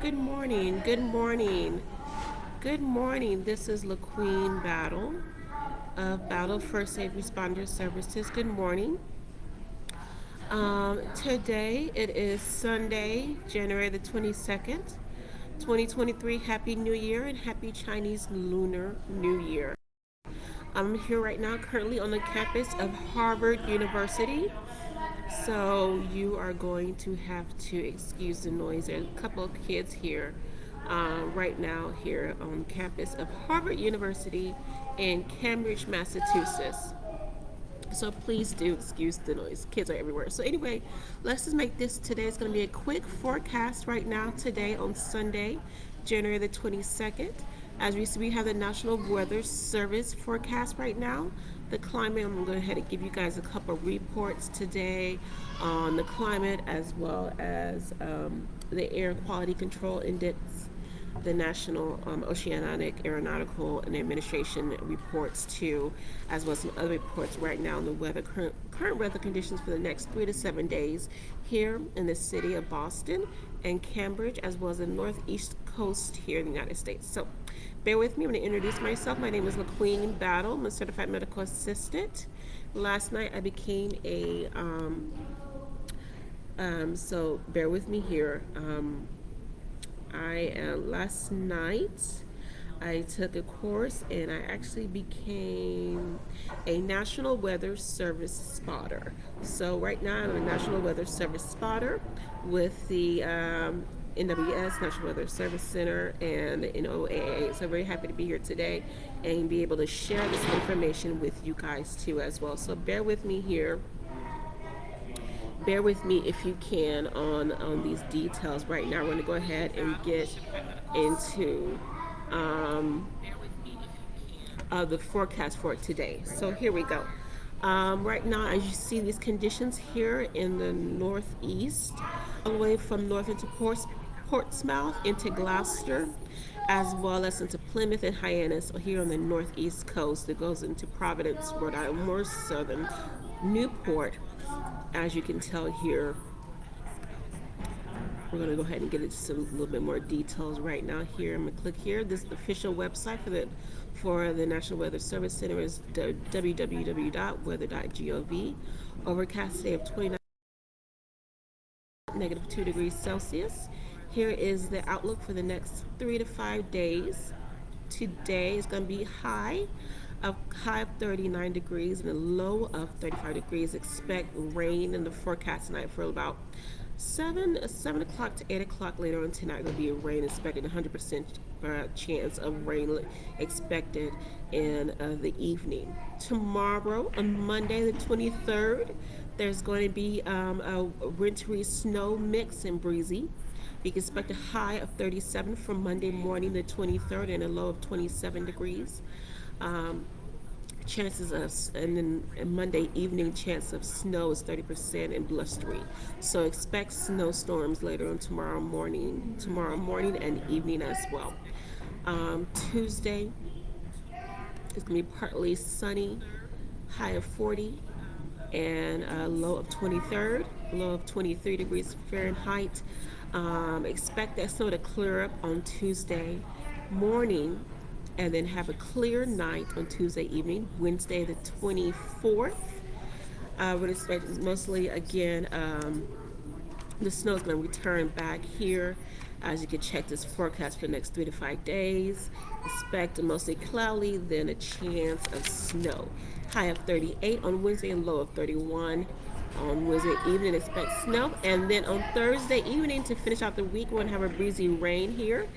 Good morning, good morning, good morning. This is LaQueen Battle of Battle First Aid Responder Services. Good morning. Um, today it is Sunday, January the 22nd, 2023. Happy New Year and Happy Chinese Lunar New Year. I'm here right now, currently on the campus of Harvard University. So you are going to have to excuse the noise. There's a couple of kids here uh, right now here on campus of Harvard University in Cambridge, Massachusetts. So please do excuse the noise. Kids are everywhere. So anyway, let's just make this today. It's going to be a quick forecast right now today on Sunday, January the 22nd. As we see, we have the National Weather Service forecast right now the climate. I'm going to go ahead and give you guys a couple reports today on the climate as well as um, the Air Quality Control Index, the National um, Oceanic Aeronautical and Administration reports too, as well as some other reports right now on the weather current, current weather conditions for the next three to seven days here in the city of Boston and Cambridge, as well as the northeast coast here in the United States. So Bear with me, I'm going to introduce myself. My name is LaQueen Battle. I'm a certified medical assistant. Last night I became a, um, um, so bear with me here. Um, I, uh, last night, I took a course and I actually became a National Weather Service spotter. So right now I'm a National Weather Service spotter with the um, NWS, National Weather Service Center, and the NOAA. So very happy to be here today and be able to share this information with you guys too as well. So bear with me here. Bear with me if you can on, on these details right now. We're going to go ahead and get into um, uh, the forecast for today. So here we go. Um, right now, as you see these conditions here in the northeast, all the way from north into Portsmouth, into Gloucester, as well as into Plymouth and Hyannis here on the northeast coast. It goes into Providence, Rhode Island, more southern Newport, as you can tell here. We're going to go ahead and get into some little bit more details right now here. I'm going to click here. This is the official website for the for the National Weather Service Center is www.weather.gov. Overcast day of 29 negative 2 degrees Celsius. Here is the outlook for the next three to five days. Today is going to be high of high of 39 degrees and a low of 35 degrees. Expect rain in the forecast tonight for about 7 7 o'clock to 8 o'clock later on tonight will be a rain expected 100% uh, chance of rain expected in uh, the evening tomorrow on monday the 23rd there's going to be um, a wintry snow mix and breezy we expect a high of 37 from Monday morning the 23rd and a low of 27 degrees. Um, chances of, and then Monday evening, chance of snow is 30% and blustery. So expect snowstorms later on tomorrow morning, tomorrow morning and evening as well. Um, Tuesday, it's gonna be partly sunny, high of 40 and a low of 23rd, low of 23 degrees Fahrenheit. Um, expect that snow to clear up on Tuesday morning and then have a clear night on Tuesday evening, Wednesday the 24th. I would expect mostly again, um, the snow is going to return back here as you can check this forecast for the next three to five days. Expect mostly cloudy, then a chance of snow. High of 38 on Wednesday and low of 31 on Wednesday evening. Expect snow. And then on Thursday evening to finish out the week, to have a breezy rain here.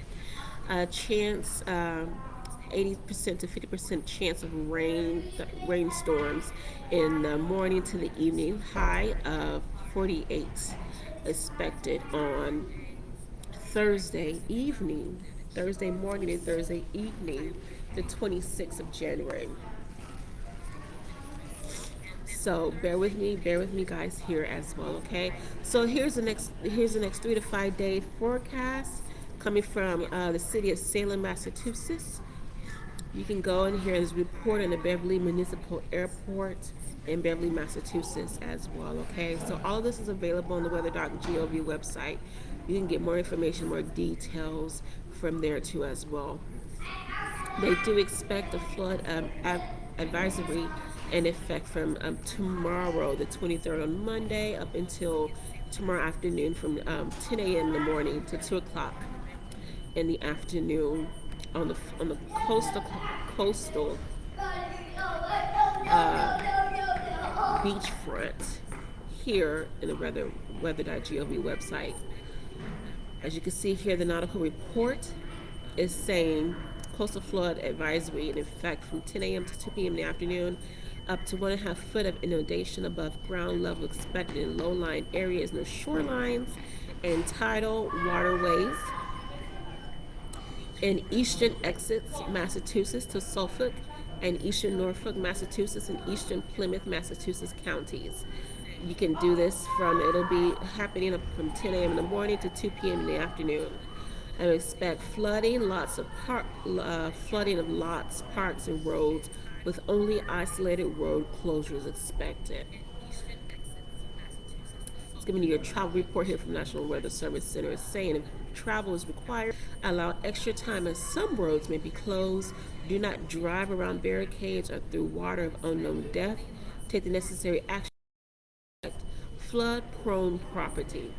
A chance, 80% um, to 50% chance of rain, rainstorms in the morning to the evening. High of 48 expected on Thursday evening, Thursday morning and Thursday evening, the 26th of January. So bear with me, bear with me guys here as well, okay? So here's the next here's the next three to five day forecast coming from uh, the city of Salem, Massachusetts. You can go in here and report on the Beverly Municipal Airport in Beverly, Massachusetts as well, okay? So all of this is available on the weather.gov website. you can get more information, more details from there too as well. They do expect a flood advisory in effect from um, tomorrow, the 23rd on Monday, up until tomorrow afternoon from um, 10 a.m. in the morning to 2 o'clock in the afternoon on the on the coastal coastal uh, beachfront here in the weather weather.gov website. As you can see here, the nautical report is saying coastal flood advisory in effect from 10 a.m. to 2 p.m. in the afternoon up to one and a half foot of inundation above ground level expected in low-lying areas near shorelines and tidal waterways in eastern Essex, Massachusetts to Suffolk and eastern Norfolk, Massachusetts and eastern Plymouth, Massachusetts counties. You can do this from, it'll be happening from 10 a.m. in the morning to 2 p.m. in the afternoon. I expect flooding, lots of park, uh, flooding of lots, parks, and roads with only isolated road closures expected. It's giving you a travel report here from National Weather Service Center saying if travel is required, allow extra time as some roads may be closed. Do not drive around barricades or through water of unknown depth. Take the necessary action. Flood prone property.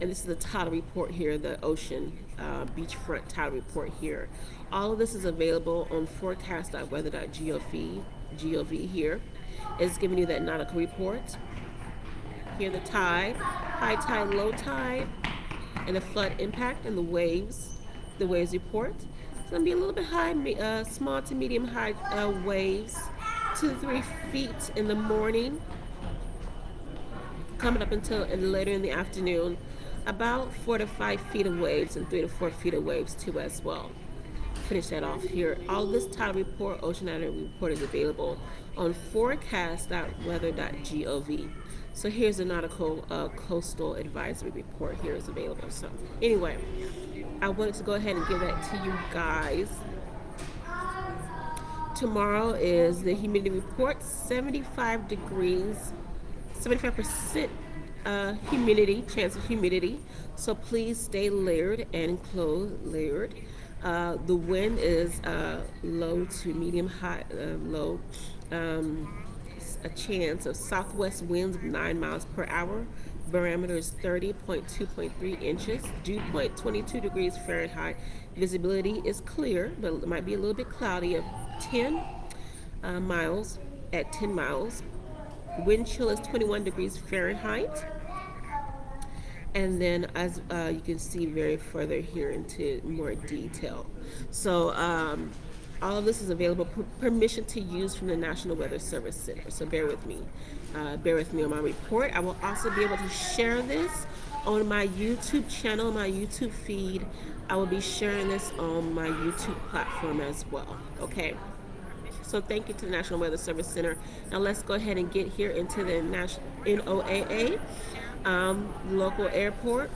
And this is the tidal report here, the ocean uh, beachfront tidal report here. All of this is available on forecast.weather.gov GOV here. It's giving you that nautical report. Here the tide, high tide, low tide, and the flood impact and the waves, the waves report. It's to be a little bit high, uh, small to medium high uh, waves, two to three feet in the morning, coming up until and later in the afternoon, about four to five feet of waves and three to four feet of waves too as well. Finish that off here. All this tidal report, oceanic report is available on forecast.weather.gov. So here's a nautical uh, coastal advisory report here is available. So anyway, I wanted to go ahead and give that to you guys. Tomorrow is the humidity report, 75 degrees, 75% uh, humidity, chance of humidity. So please stay layered and clothes layered. Uh, the wind is uh, low to medium high, uh, low. Um, a chance of southwest winds of 9 miles per hour. Barometer is 30.2.3 inches. Dew point 22 degrees Fahrenheit. Visibility is clear, but it might be a little bit cloudy of 10 uh, miles at 10 miles. Wind chill is 21 degrees Fahrenheit. And then as uh, you can see very further here into more detail. So um, all of this is available per permission to use from the National Weather Service Center. So bear with me. Uh, bear with me on my report. I will also be able to share this on my YouTube channel, my YouTube feed. I will be sharing this on my YouTube platform as well. Okay. So thank you to the National Weather Service Center. Now let's go ahead and get here into the NOAA um, local airport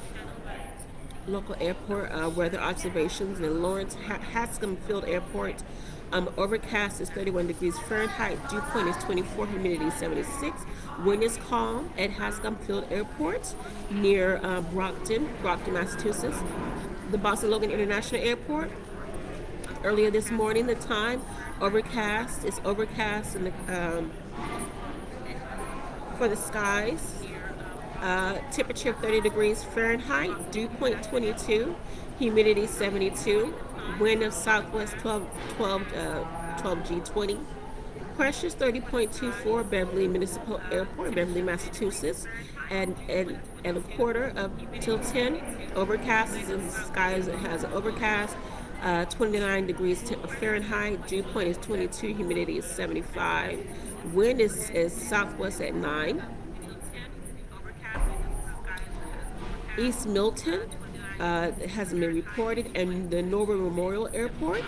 local airport uh, weather observations in Laurence Hanscom Field Airport. Um, overcast is 31 degrees Fahrenheit. Dew point is 24. Humidity 76. Wind is calm at Hanscom Field Airport near uh, Brockton, Brockton, Massachusetts. The Boston Logan International Airport. Earlier this morning, the time overcast. It's overcast in the um, for the skies. Uh, temperature 30 degrees Fahrenheit, dew point 22, humidity 72, wind of southwest 12, 12, uh, 12 G20, pressures 30.24 Beverly Municipal Airport, Beverly, Massachusetts, and, and, and a quarter of till 10, overcast, the skies it has an overcast, uh, 29 degrees Fahrenheit, dew point is 22, humidity is 75, wind is, is southwest at 9, East Milton uh, hasn't been reported, and the Norwood Memorial Airport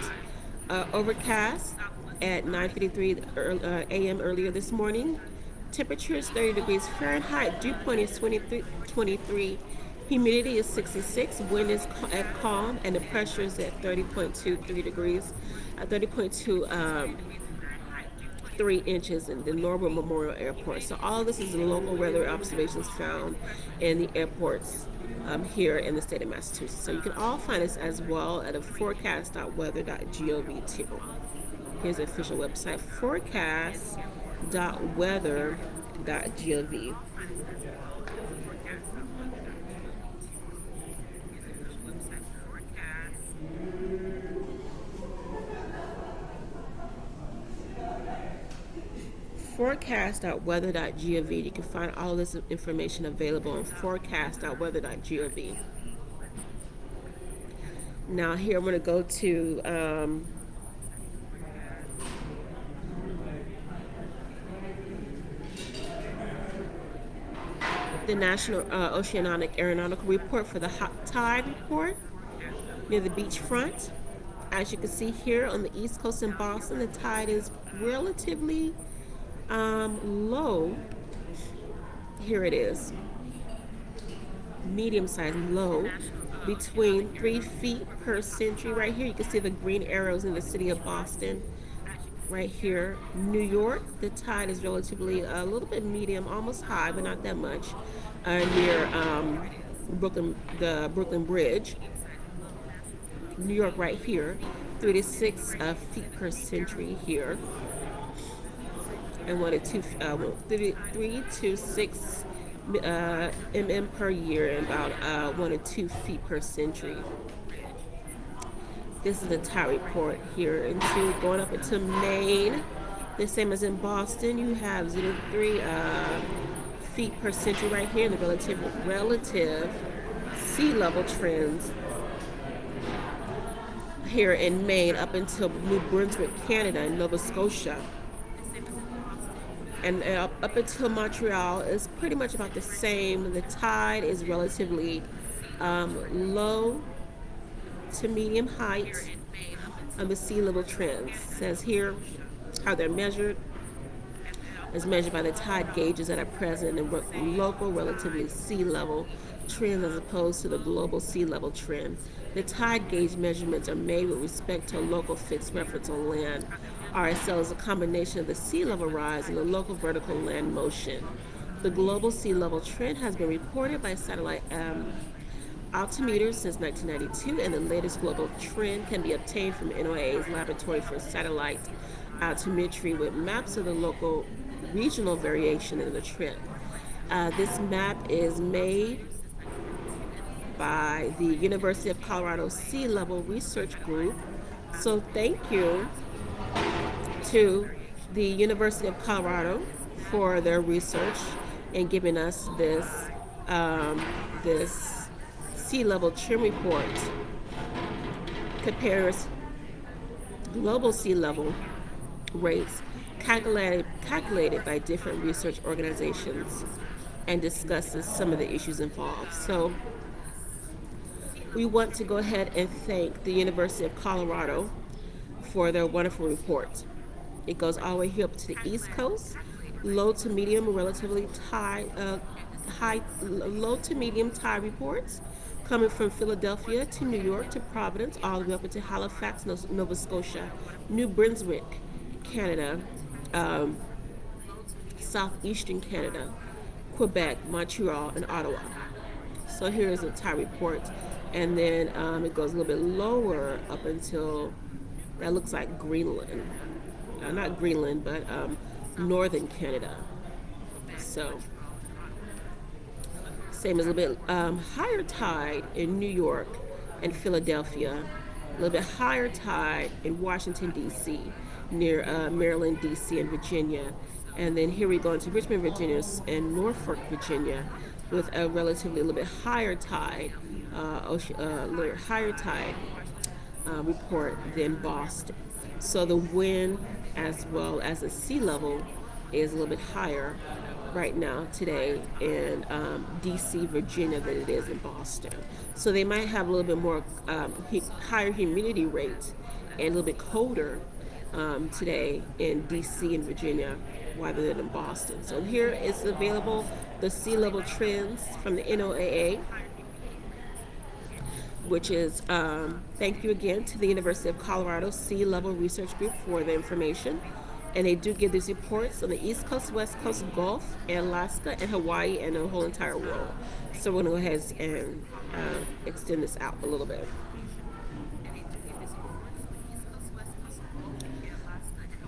uh, overcast at 9:53 uh, a.m. earlier this morning. Temperature is 30 degrees Fahrenheit. Dew point is 23. 23. Humidity is 66. Wind is at calm, and the pressure is at 30.23 degrees, uh, 30.2. Um, three inches in the Norwood Memorial Airport. So all this is local weather observations found in the airports um, here in the state of Massachusetts. So you can all find this as well at a forecast.weather.gov too. Here's the official website, forecast.weather.gov. forecast.weather.gov. You can find all this information available on forecast.weather.gov. Now here I'm going to go to um, the National uh, Oceanic Aeronautical Report for the hot tide report near the beachfront. As you can see here on the east coast in Boston, the tide is relatively um, low. Here it is. Medium size low between three feet per century right here. You can see the green arrows in the city of Boston right here. New York, the tide is relatively a little bit medium, almost high, but not that much. Uh, near um, Brooklyn, the Brooklyn Bridge. New York right here, three to six uh, feet per century here. And one to two, uh, three, three to six uh, mm per year and about uh, one to two feet per century. This is the tide report here into going up into Maine. The same as in Boston, you have 0 3 uh, feet per century right here. The relative relative sea level trends here in Maine up until New Brunswick, Canada, and Nova Scotia. And up, up until Montreal is pretty much about the same. The tide is relatively um, low to medium height of the sea level trends. Says here how they're measured is measured by the tide gauges that are present in local relatively sea level trends as opposed to the global sea level trend. The tide gauge measurements are made with respect to a local fixed reference on land. RSL is a combination of the sea level rise and the local vertical land motion. The global sea level trend has been reported by satellite um, altimeters since 1992, and the latest global trend can be obtained from NOAA's Laboratory for Satellite Altimetry with maps of the local regional variation in the trend. Uh, this map is made by the University of Colorado Sea Level Research Group. So thank you to the University of Colorado for their research and giving us this um, this sea level trend report compares global sea level rates calculated, calculated by different research organizations and discusses some of the issues involved. So we want to go ahead and thank the University of Colorado for their wonderful report. It goes all the way here up to the East Coast, low to medium, relatively high, uh, high, low to medium tide reports coming from Philadelphia to New York to Providence, all the way up into Halifax, Nova Scotia, New Brunswick, Canada, um, southeastern Canada, Quebec, Montreal, and Ottawa. So here is a tide report, and then um, it goes a little bit lower up until that looks like Greenland, uh, not Greenland, but um, northern Canada. So. Same as a little bit um, higher tide in New York and Philadelphia, a little bit higher tide in Washington, D.C., near uh, Maryland, D.C., and Virginia. And then here we go into Richmond, Virginia, and Norfolk, Virginia, with a relatively a little bit higher tide, uh, ocean, uh, little higher tide uh, report than Boston. So the wind as well as the sea level is a little bit higher right now today in um, DC, Virginia than it is in Boston. So they might have a little bit more um, higher humidity rates and a little bit colder um, today in DC and Virginia rather than in Boston. So here is available the sea level trends from the NOAA which is um, thank you again to the University of Colorado Sea Level Research Group for the information And they do give these reports on the East Coast, West Coast, Gulf, Alaska, and Hawaii, and the whole entire world. So we're going to go ahead and uh, extend this out a little bit.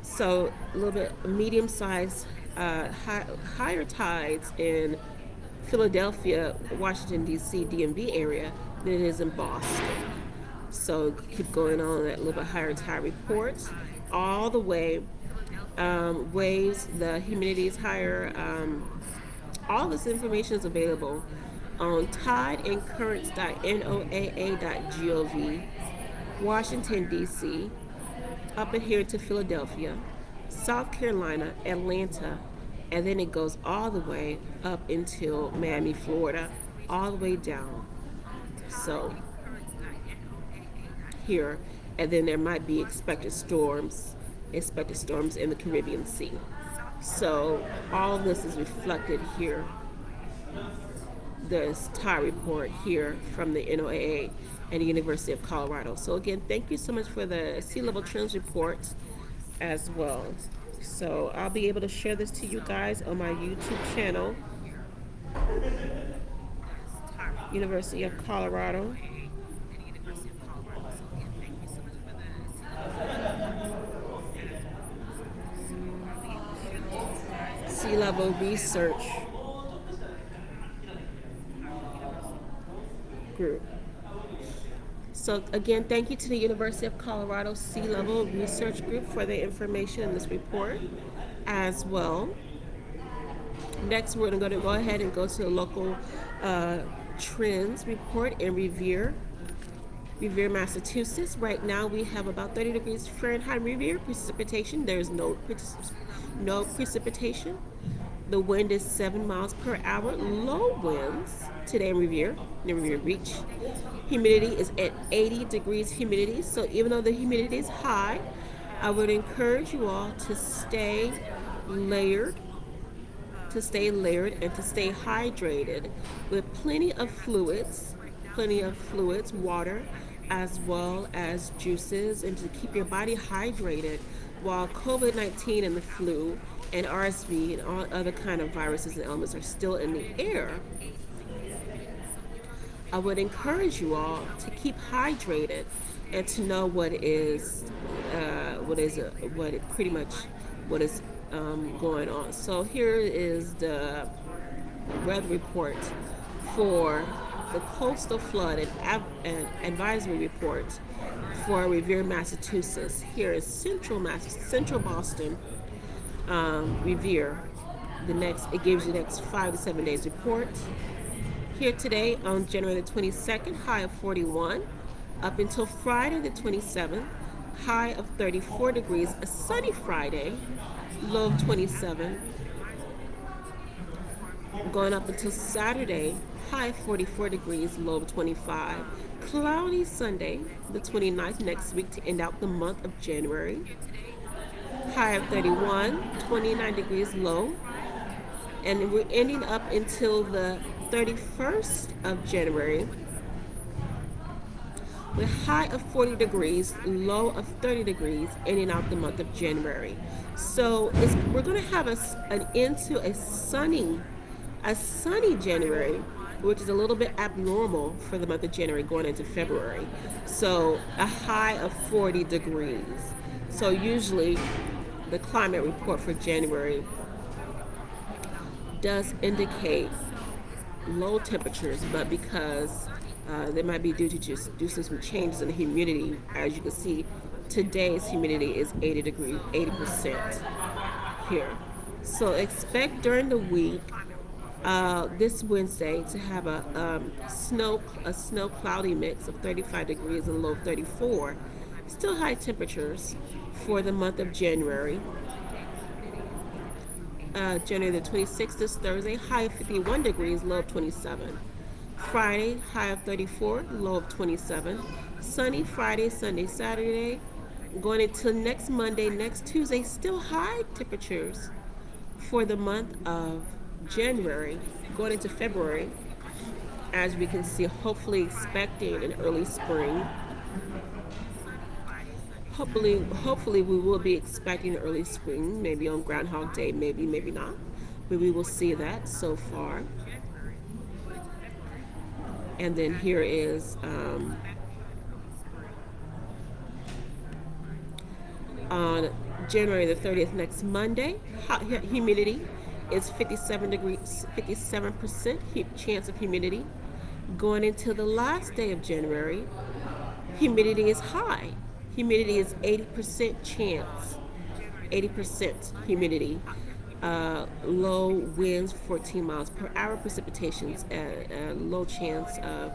So a little bit medium sized, uh, high, higher tides in Philadelphia, Washington, D.C., DMV area than it is in Boston. So keep going on that little bit higher tide reports all the way. Um, waves, the humidity is higher. Um, all this information is available on tideandcurrents.noaa.gov, Washington, D.C., up in here to Philadelphia, South Carolina, Atlanta, and then it goes all the way up until Miami, Florida, all the way down. So here, and then there might be expected storms, expected storms in the Caribbean Sea. So all this is reflected here. This TIE report here from the NOAA and the University of Colorado. So again, thank you so much for the sea level trends report as well. So I'll be able to share this to you guys on my YouTube channel. University of Colorado. Sea level research group. So again, thank you to the University of Colorado Sea Level Research Group for the information in this report as well. Next, we're going to go ahead and go to the local uh, trends report in Revere, Revere, Massachusetts. Right now, we have about 30 degrees Fahrenheit Revere precipitation. There's no no precipitation. The wind is 7 miles per hour. Low winds today in Revere, in Revere Beach. Humidity is at 80 degrees humidity. So even though the humidity is high, I would encourage you all to stay layered, to stay layered and to stay hydrated with plenty of fluids, plenty of fluids, water, as well as juices, and to keep your body hydrated while COVID-19 and the flu and RSV and all other kind of viruses and elements are still in the air, I would encourage you all to keep hydrated and to know what is uh, what is what pretty much what is um, going on. So here is the weather report for the coastal flood and, and advisory report for Revere, Massachusetts. Here is central Mass central Boston, um, Revere. The next it gives you the next five to seven days report. Here today on January the 22nd, high of 41, up until Friday the 27th, high of 34 degrees, a sunny Friday, low of 27, going up until Saturday, high 44 degrees, low of 25. Cloudy Sunday, the 29th next week to end out the month of January. High of 31, 29 degrees low. And we're ending up until the 31st of January with high of 40 degrees, low of 30 degrees, in and out the month of January. So we're going to have a, an into a sunny, a sunny January, which is a little bit abnormal for the month of January going into February. So a high of 40 degrees. So usually the climate report for January does indicate low temperatures, but because uh, they might be due to just to some changes in the humidity. As you can see, today's humidity is 80 degrees, 80% here. So expect during the week, uh, this Wednesday, to have a um, snow a snow cloudy mix of 35 degrees and low 34. Still high temperatures for the month of January uh, January the 26th is Thursday, high 51 degrees, low 27. Friday, high of 34, low of 27. Sunny Friday, Sunday, Saturday. Going into next Monday, next Tuesday, still high temperatures for the month of January. Going into February, as we can see, hopefully expecting an early spring. Hopefully, hopefully we will be expecting early spring, maybe on Groundhog Day, maybe, maybe not. But we will see that so far. And then here is um, on January the 30th, next Monday, hot humidity is 57 degrees, 57% chance of humidity. Going into the last day of January, humidity is high. Humidity is 80% chance, 80% humidity. Uh, low winds 14 miles per hour, precipitations at a low chance of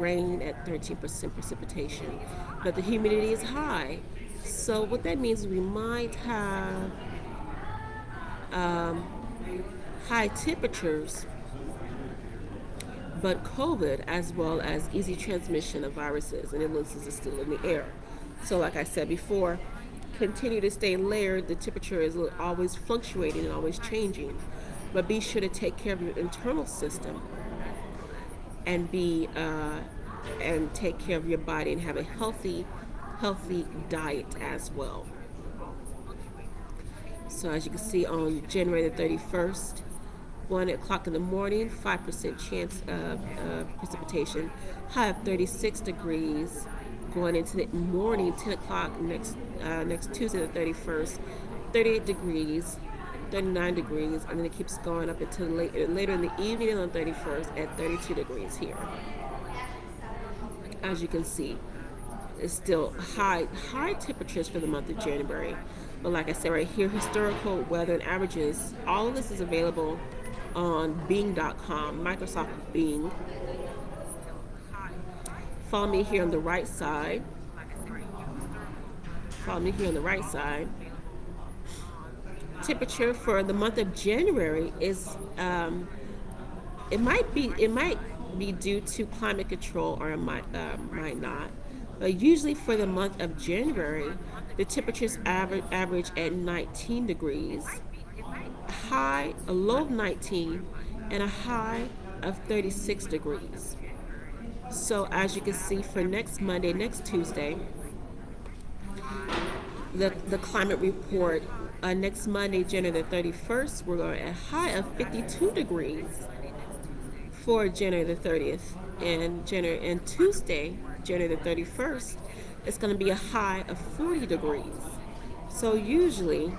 rain at 13% precipitation. But the humidity is high. So what that means is we might have um, high temperatures, but COVID as well as easy transmission of viruses and illnesses is still in the air. So like I said before, continue to stay layered. The temperature is always fluctuating and always changing. But be sure to take care of your internal system and be uh, and take care of your body and have a healthy, healthy diet as well. So as you can see on January the 31st, 1 o'clock in the morning, 5% chance of uh, precipitation, high of 36 degrees, going into the morning, 10 o'clock next uh, next Tuesday the 31st, 38 degrees, 39 degrees, and then it keeps going up until late, later in the evening on the 31st at 32 degrees here. As you can see, it's still high high temperatures for the month of January. But like I said right here, historical weather and averages, all of this is available on Bing.com, Microsoft Bing. Follow me here on the right side. Follow me here on the right side. Temperature for the month of January is um, it might be it might be due to climate control or it might uh, might not. But usually for the month of January, the temperatures average average at 19 degrees, high a low of 19, and a high of 36 degrees. So as you can see for next Monday, next Tuesday, the, the climate report, uh, next Monday, January the 31st, we're going at a high of 52 degrees for January the 30th. And January and Tuesday, January the 31st, it's going to be a high of 40 degrees. So usually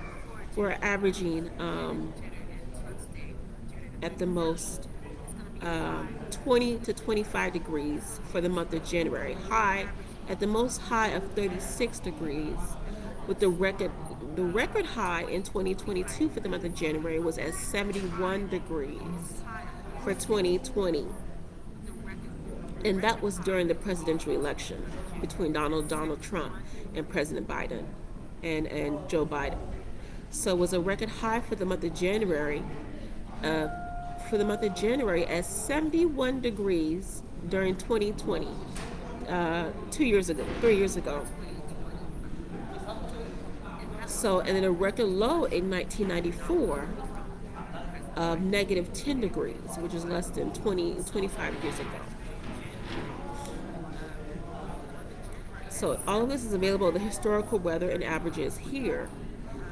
we're averaging um, at the most um, 20 to 25 degrees for the month of January. High at the most high of 36 degrees with the record the record high in 2022 for the month of January was at 71 degrees for 2020. And that was during the presidential election between Donald Donald Trump and President Biden and, and Joe Biden. So it was a record high for the month of January for the month of January at 71 degrees during 2020, uh, two years ago, three years ago. So, and then a record low in 1994 of negative 10 degrees, which is less than 20, 25 years ago. So all of this is available, the historical weather and averages here.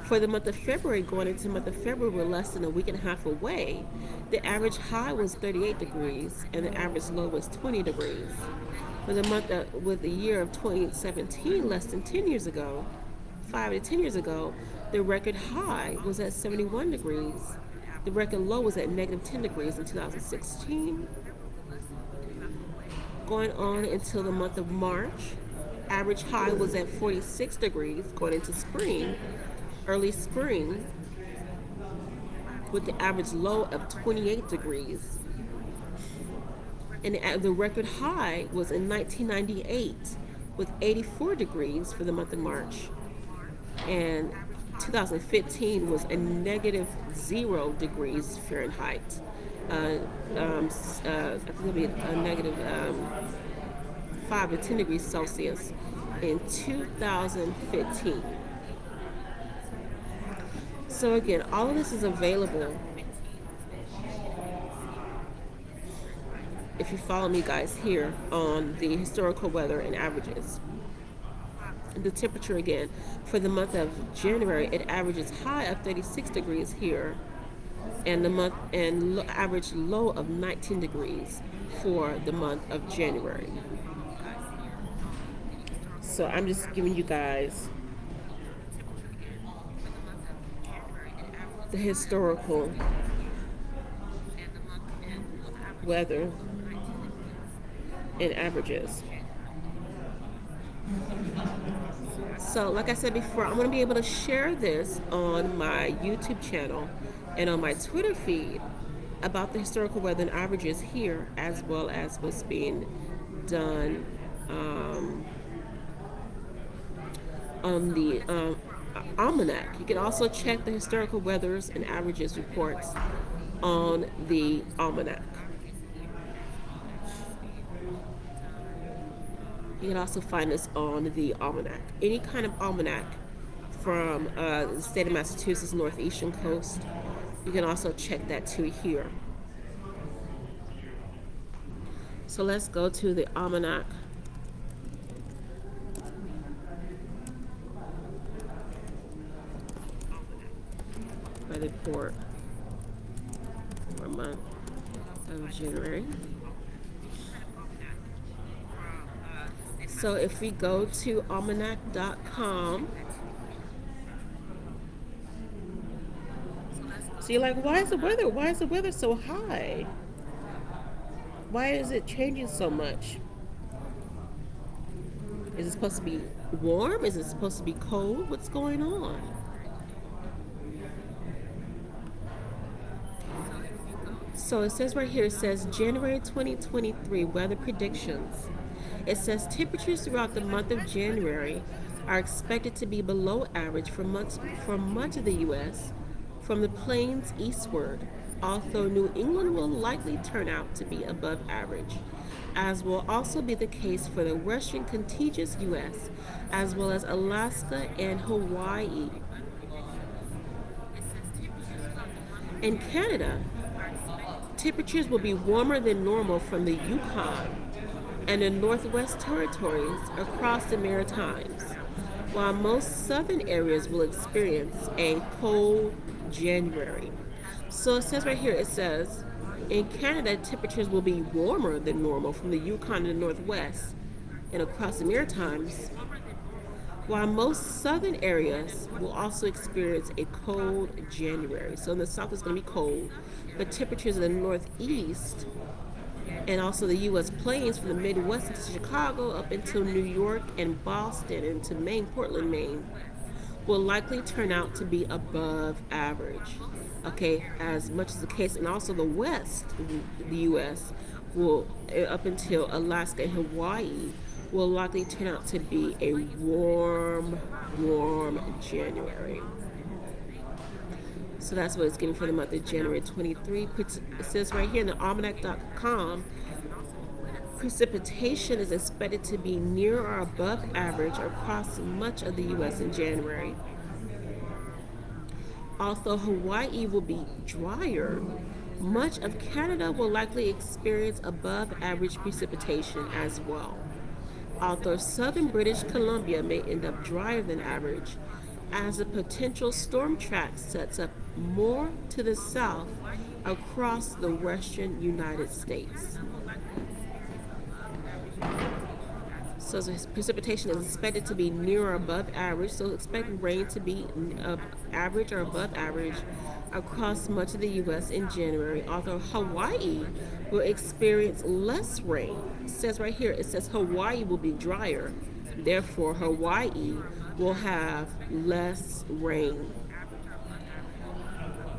For the month of February, going into the month of February, we're less than a week and a half away. The average high was 38 degrees and the average low was 20 degrees. For the month of, with the year of 2017, less than 10 years ago, five to 10 years ago, the record high was at 71 degrees. The record low was at negative 10 degrees in 2016. Going on until the month of March, average high was at 46 degrees going into spring early spring with the average low of 28 degrees. And the record high was in 1998 with 84 degrees for the month of March. And 2015 was a negative zero degrees Fahrenheit. Uh, um, uh, I think it'll be a negative um, 5 to 10 degrees Celsius in 2015. So again, all of this is available if you follow me guys here on the historical weather and averages. the temperature again. For the month of January, it averages high of 36 degrees here, and the month and lo- average low of 19 degrees for the month of January. So I'm just giving you guys the historical weather and averages. So, like I said before, I'm going to be able to share this on my YouTube channel and on my Twitter feed about the historical weather and averages here, as well as what's being done um, on the um, almanac. You can also check the historical weathers and averages reports on the almanac. You can also find this on the almanac. Any kind of almanac from uh, the state of Massachusetts northeastern coast. You can also check that too here. So let's go to the almanac. The port for month of January. So if we go to almanac.com, so you're like, why is the weather? Why is the weather so high? Why is it changing so much? Is it supposed to be warm? Is it supposed to be cold? What's going on? So it says right here, it says January 2023 weather predictions. It says temperatures throughout the month of January are expected to be below average for much, for much of the U.S. from the plains eastward, although New England will likely turn out to be above average, as will also be the case for the western contiguous U.S., as well as Alaska and Hawaii. In Canada, temperatures will be warmer than normal from the Yukon and the Northwest Territories across the Maritimes, while most southern areas will experience a cold January. So it says right here, it says, in Canada, temperatures will be warmer than normal from the Yukon and the Northwest and across the Maritimes, while most southern areas will also experience a cold January. So in the south, it's going to be cold, but temperatures in the northeast and also the U.S. plains from the Midwest to Chicago up until New York and Boston and to Maine, Portland, Maine, will likely turn out to be above average. Okay, as much as the case, and also the West, the U.S. will eh, up until Alaska and Hawaii will likely turn out to be a warm, warm January. So that's what it's giving for the month of January 23. It says right here in the almanac.com precipitation is expected to be near or above average across much of the U.S. in January. Although Hawaii will be drier, much of Canada will likely experience above average precipitation as well. Although southern British Columbia may end up drier than average, as a potential storm track sets up more to the south across the western United States. So precipitation is expected to be near or above average. So expect rain to be average or above average across much of the U.S. in January. Although Hawaii will experience less rain. It says right here, it says Hawaii will be drier. Therefore, Hawaii will have less rain.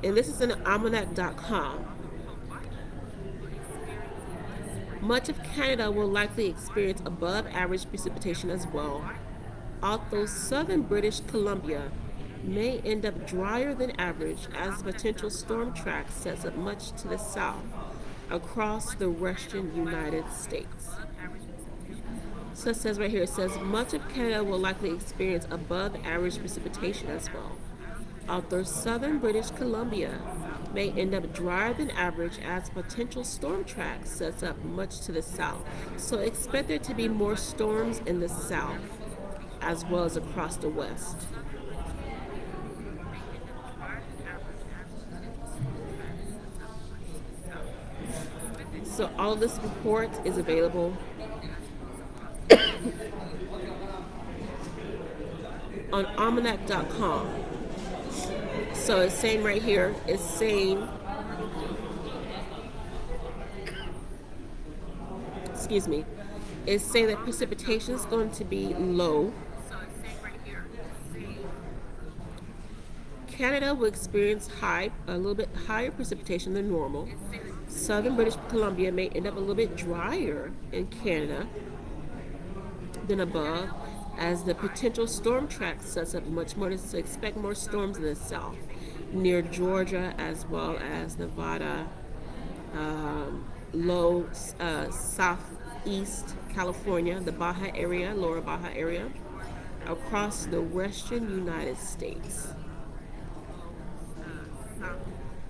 And this is in almanac.com. Much of Canada will likely experience above average precipitation as well, although southern British Columbia may end up drier than average as potential storm track sets up much to the south across the western United States. So it says right here, it says much of Canada will likely experience above average precipitation as well. Although southern British Columbia may end up drier than average as potential storm track sets up much to the south. So expect there to be more storms in the south. as well as across the West. So all this report is available on almanac.com. So it's saying right here, it's saying, excuse me, it's saying that precipitation is going to be low. Canada will experience high, a little bit higher precipitation than normal. Southern British Columbia may end up a little bit drier in Canada than above as the potential storm track sets up much more to expect more storms in the south near Georgia as well as Nevada, um, low uh, southeast California, the Baja area, lower Baja area, across the western United States.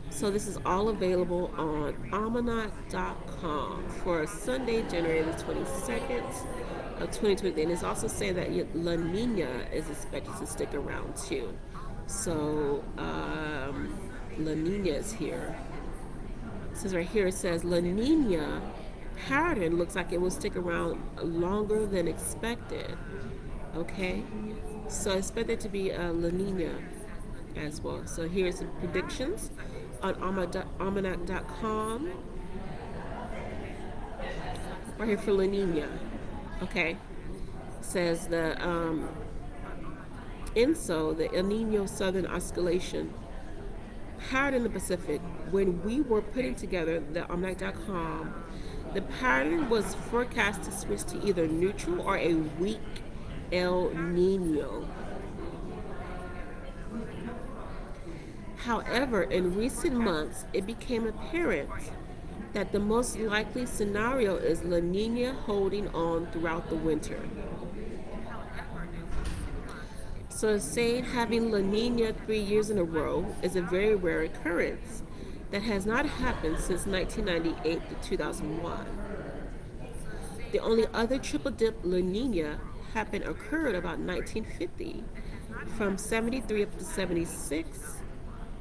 So this is all available on almanac.com for Sunday, January the 22nd of 2020. And it's also saying that La Nina is expected to stick around too. So um, La Nina is here. It says right here, it says La Nina pattern looks like it will stick around longer than expected. Okay, so I expect it to be a La Nina as well. So here's some predictions on almanac.com. Right here for La Nina. Okay, says the um, ENSO, the El Nino Southern Oscillation, pattern in the Pacific. When we were putting together the almanac.com, the pattern was forecast to switch to either neutral or a weak El Nino. However, in recent months, it became apparent that the most likely scenario is La Nina holding on throughout the winter. So saying having La Nina three years in a row is a very rare occurrence that has not happened since 1998 to 2001. The only other triple dip La Nina happened occurred about 1950 from 73 up to 76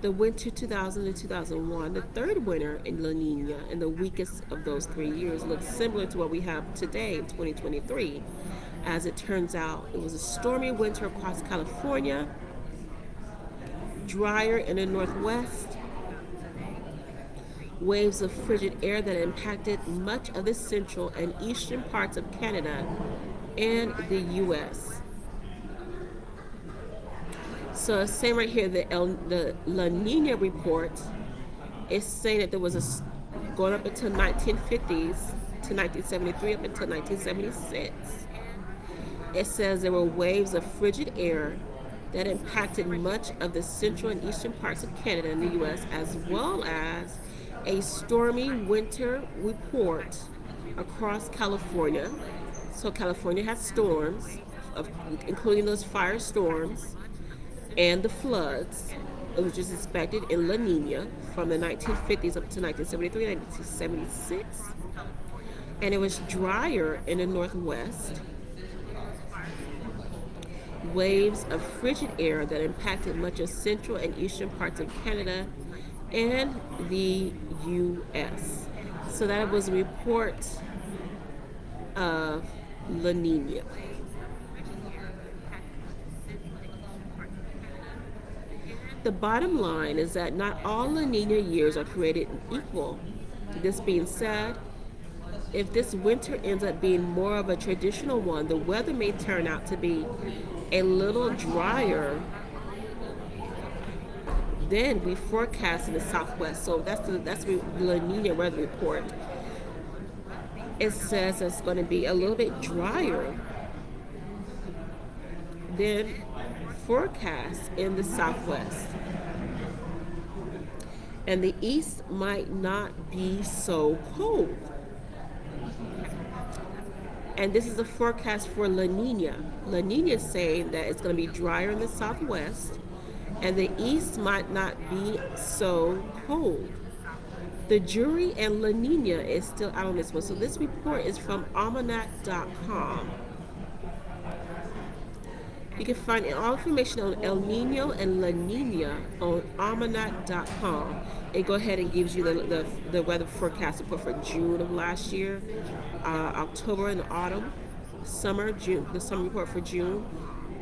the winter 2000 to 2001, the third winter in La Nina and the weakest of those three years looks similar to what we have today in 2023. As it turns out, it was a stormy winter across California, drier in the northwest, waves of frigid air that impacted much of the central and eastern parts of Canada and the U.S. So same right here, the El, the La Nina report is saying that there was a going up until 1950s to 1973 up until 1976. It says there were waves of frigid air that impacted much of the central and eastern parts of Canada and the U.S., as well as a stormy winter report across California. So California had storms, of, including those fire storms and the floods, which is expected in La Nina from the 1950s up to 1973, 1976. And it was drier in the northwest. Waves of frigid air that impacted much of central and eastern parts of Canada and the U.S. So that was a report of La Nina. The bottom line is that not all La Nina years are created equal. This being said, if this winter ends up being more of a traditional one, the weather may turn out to be a little drier than we forecast in the southwest. So that's the that's the La Nina weather report. It says it's going to be a little bit drier than forecast in the southwest. And the east might not be so cold. And this is a forecast for La Nina. La Nina is saying that it's going to be drier in the southwest and the east might not be so cold. The jury and La Nina is still out on this one. So this report is from almanac.com. You can find all information on El Nino and La Nina on almanac.com. It go ahead and gives you the, the, the weather forecast report for June of last year, uh, October and autumn, summer, June, the summer report for June,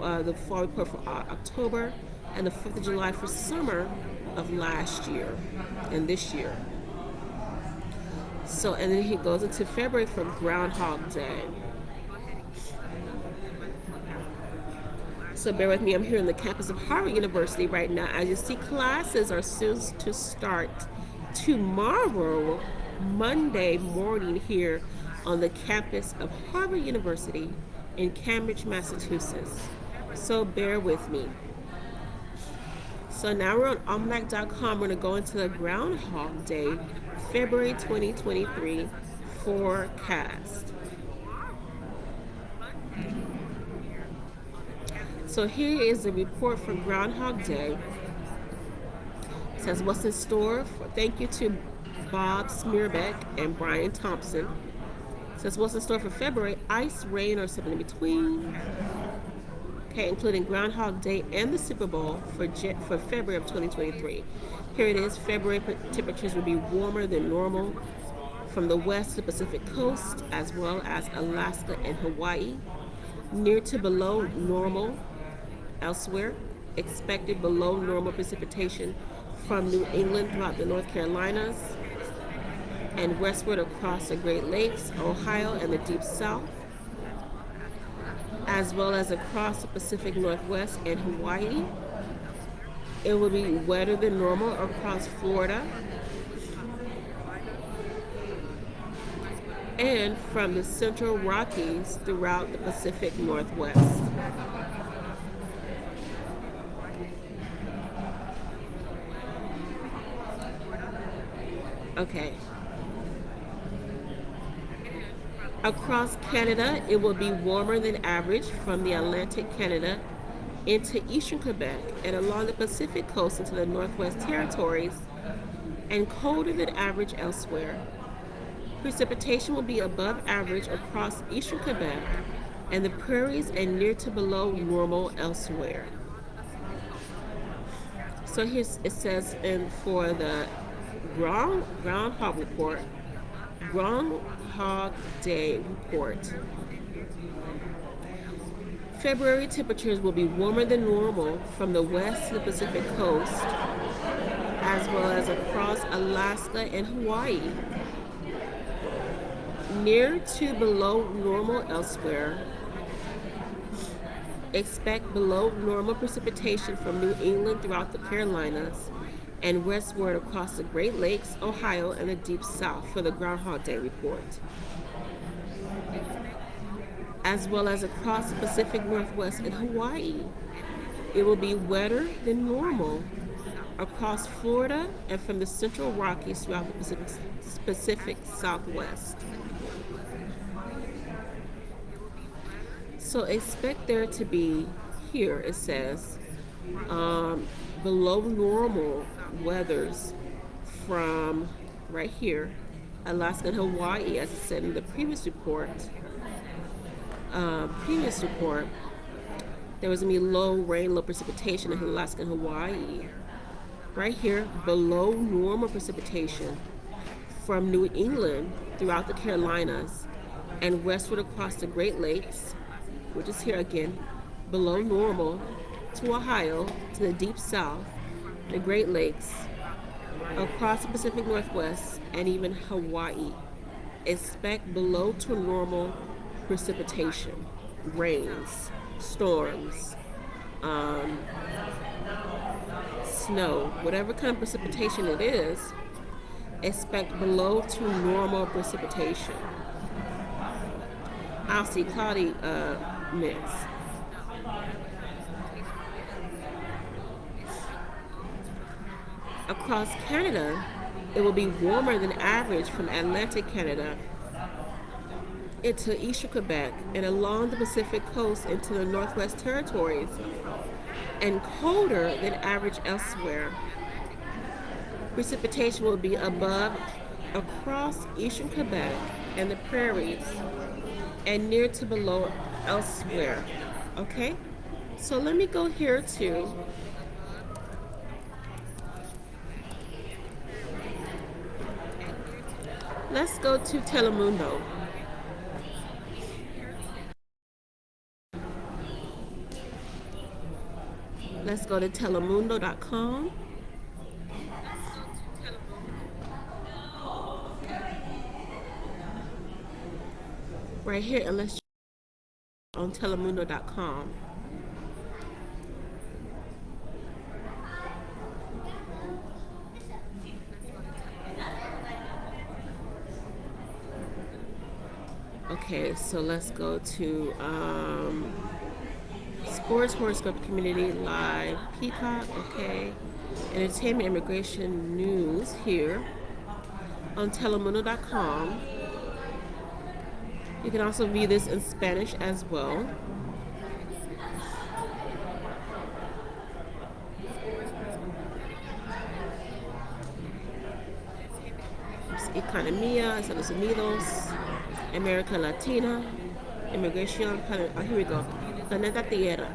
uh, the fall report for uh, October, and the 4th of July for summer of last year and this year. So, and then he goes into February for Groundhog Day. So bear with me, I'm here on the campus of Harvard University right now. As you see, classes are soon to start tomorrow, Monday morning here on the campus of Harvard University in Cambridge, Massachusetts. So bear with me. So now we're on almanac.com. We're to go into the Groundhog Day, February 2023 forecast. So here is the report for Groundhog Day. It says what's in store. For, thank you to Bob Smerbeck and Brian Thompson. It says what's in store for February. Ice, rain, or something in between. Okay, including Groundhog Day and the Super Bowl for for February of 2023. Here it is. February temperatures will be warmer than normal from the west to Pacific coast, as well as Alaska and Hawaii. Near to below normal Elsewhere, expected below normal precipitation from New England throughout the North Carolinas and westward across the Great Lakes, Ohio, and the Deep South, as well as across the Pacific Northwest and Hawaii. It will be wetter than normal across Florida and from the central Rockies throughout the Pacific Northwest. Okay. Across Canada, it will be warmer than average from the Atlantic Canada into eastern Quebec and along the Pacific coast into the Northwest Territories and colder than average elsewhere. Precipitation will be above average across eastern Quebec and the prairies and near to below normal elsewhere. So here it says, and for the Ground, Groundhog Report, Groundhog Day Report. February temperatures will be warmer than normal from the west to the Pacific coast, as well as across Alaska and Hawaii. Near to below normal elsewhere. Expect below normal precipitation from New England throughout the Carolinas and westward across the Great Lakes, Ohio, and the Deep South for the Groundhog Day report, as well as across the Pacific Northwest and Hawaii. It will be wetter than normal across Florida and from the central Rockies throughout the Pacific, Pacific Southwest. So expect there to be, here it says, um, below normal weathers from right here, Alaska and Hawaii, as I said in the previous report. Uh, previous report, there was gonna be low rain, low precipitation in Alaska and Hawaii. Right here, below normal precipitation from New England throughout the Carolinas and westward across the Great Lakes, which is here again, below normal to Ohio, to the deep south, the Great Lakes, across the Pacific Northwest, and even Hawaii. Expect below to normal precipitation, rains, storms, um, snow, whatever kind of precipitation it is, expect below to normal precipitation. I'll see cloudy uh, mix. Across Canada, it will be warmer than average from Atlantic Canada into eastern Quebec and along the Pacific coast into the Northwest Territories, and colder than average elsewhere. Precipitation will be above across eastern Quebec and the prairies and near to below elsewhere. Okay? So let me go here too. Let's go to Telemundo. Let's go to telemundo.com. Right here, let's on telemundo.com. Okay, so let's go to um, Sports Horoscope Community Live Peacock. Okay, Entertainment Immigration News here on Telemundo.com. You can also view this in Spanish as well. Economía, Estados Unidos, America Latina, Immigration, oh, here we go, Planeta Tierra.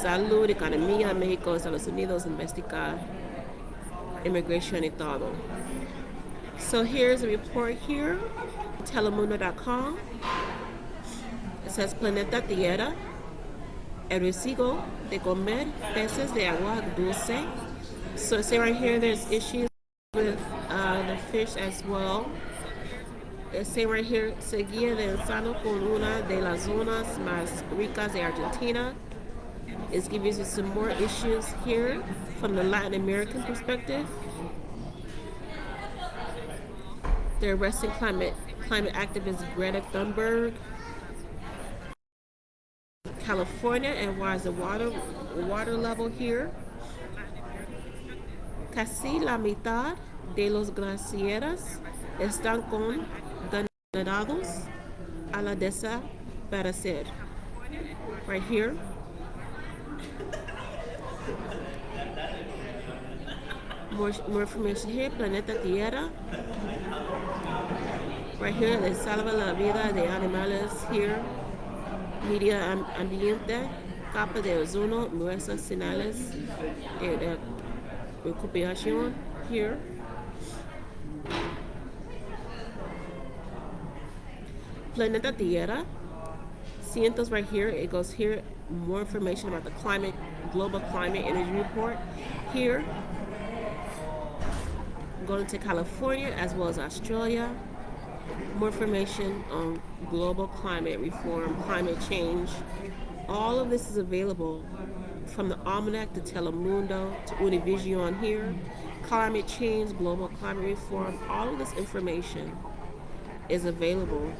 Salud, Economía, México, Estados Unidos, investigar immigration y todo. So here's a report here, telemundo.com. It says Planeta Tierra, el residuo de comer peces de agua dulce. So say right here there's issues with uh, the fish as well. It say right here, seguía danzando con una de las zonas más ricas de Argentina. It's giving you some more issues here from the Latin American perspective. They're arresting climate climate activist Greta Thunberg. California and why is the water water level here? Casi la mitad de los glaciares están condenados a la desaparecer. Right here. More, information here, Planeta Tierra. Right here, they salva la vida de animales here. Media ambiente, capa de ozono, nuestras señales de recuperación here. Planeta Tierra. Cientos right here. It goes here. More information about the climate, global climate energy report. Here, going to California as well as Australia. More information on global climate reform, climate change. All of this is available from the Almanac to Telemundo to Univision here. Climate change, global climate reform, all of this information is available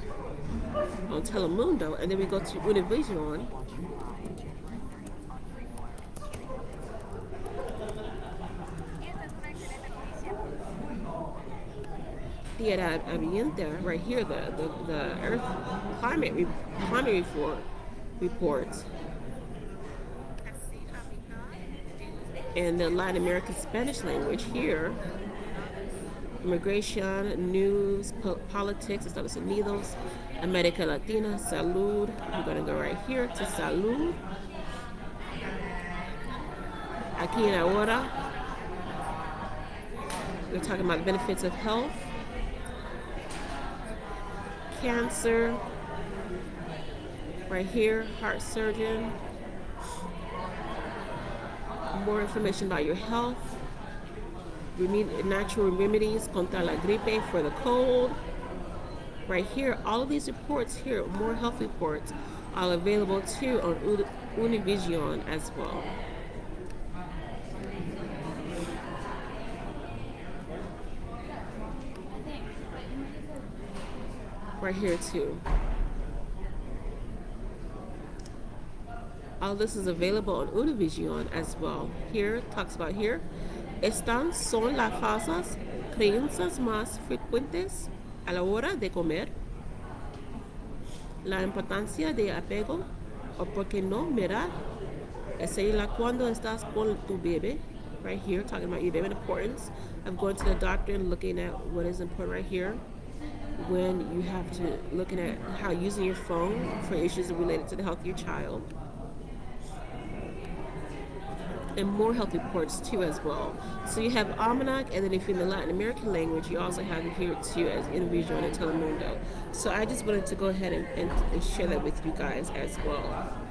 on Telemundo. And then we go to Univision Tierra Ambiente, right here, the, the, the Earth climate, re, climate report, reports. And the Latin American Spanish language here, immigration, news, po politics, Estados Unidos, America Latina, salud. We're going to go right here to salud. Aquí en ahora, we're talking about the benefits of health cancer. Right here, heart surgeon. More information about your health. Natural remedies contra la gripe for the cold. Right here, all of these reports here, more health reports, are available too on Univision as well. right here too. All this is available on Univision as well. Here talks about here. Estas son las falsas creencias más frecuentes a la hora de comer. La importancia de apego o porque no mirar. Es la cuando estás con tu bebé. Right here, talking about your baby importance of going to the doctor and looking at what is important right here. when you have to looking at how using your phone for issues related to the health of your child and more healthy ports too as well. So you have Almanac, and then if you're in the Latin American language, you also have it here too as Univision and Telemundo. So I just wanted to go ahead and, and, and share that with you guys as well.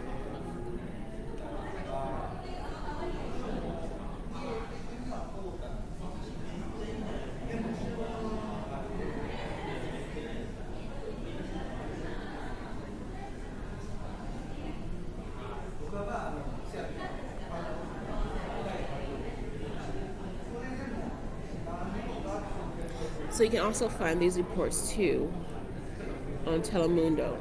Also find these reports too on Telemundo.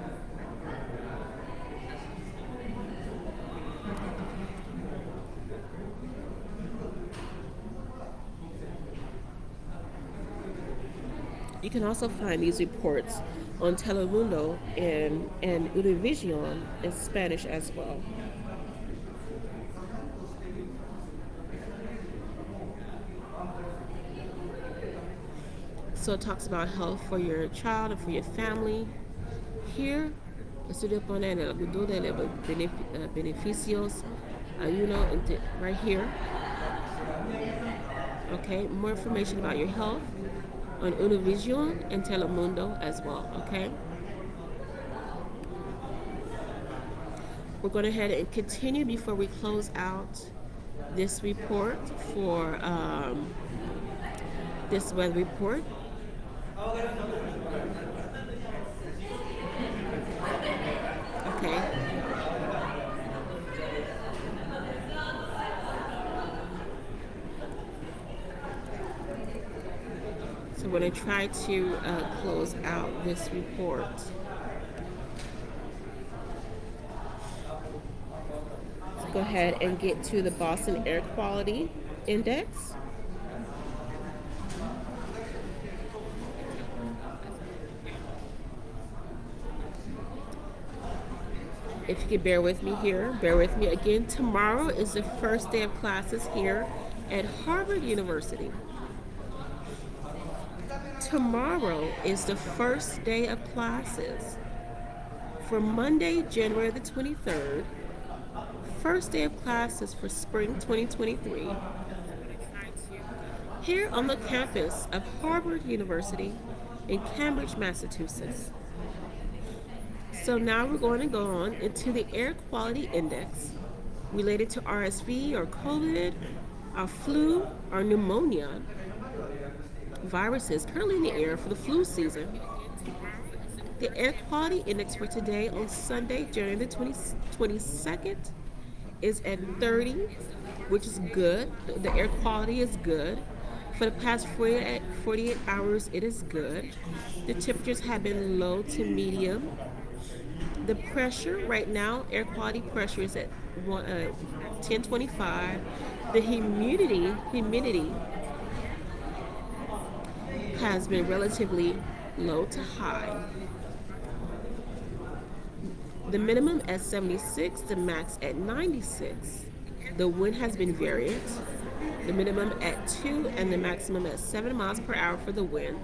You can also find these reports on Telemundo and, and Univision in Spanish as well. So it talks about health for your child and for your family. Here, estoy poner algunos de los beneficios, uh, you know, right here. Okay, more information about your health on Univision and Telemundo as well. Okay. We're going to head and continue before we close out this report for um, this weather report. Okay. So when I try to uh, close out this report, go ahead and get to the Boston Air Quality Index. If you could bear with me here, bear with me again. Tomorrow is the first day of classes here at Harvard University. Tomorrow is the first day of classes for Monday, January the 23rd. First day of classes for spring 2023 here on the campus of Harvard University in Cambridge, Massachusetts. So now we're going to go on into the air quality index related to RSV or COVID, or flu, or pneumonia viruses currently in the air for the flu season. The air quality index for today on Sunday, January the 20, 22nd, is at 30, which is good. The air quality is good. For the past 48, 48 hours, it is good. The temperatures have been low to medium the pressure right now, air quality pressure is at one, uh, 1025. The humidity, humidity has been relatively low to high. The minimum at 76, the max at 96. The wind has been variant. The minimum at 2 and the maximum at 7 miles per hour for the wind.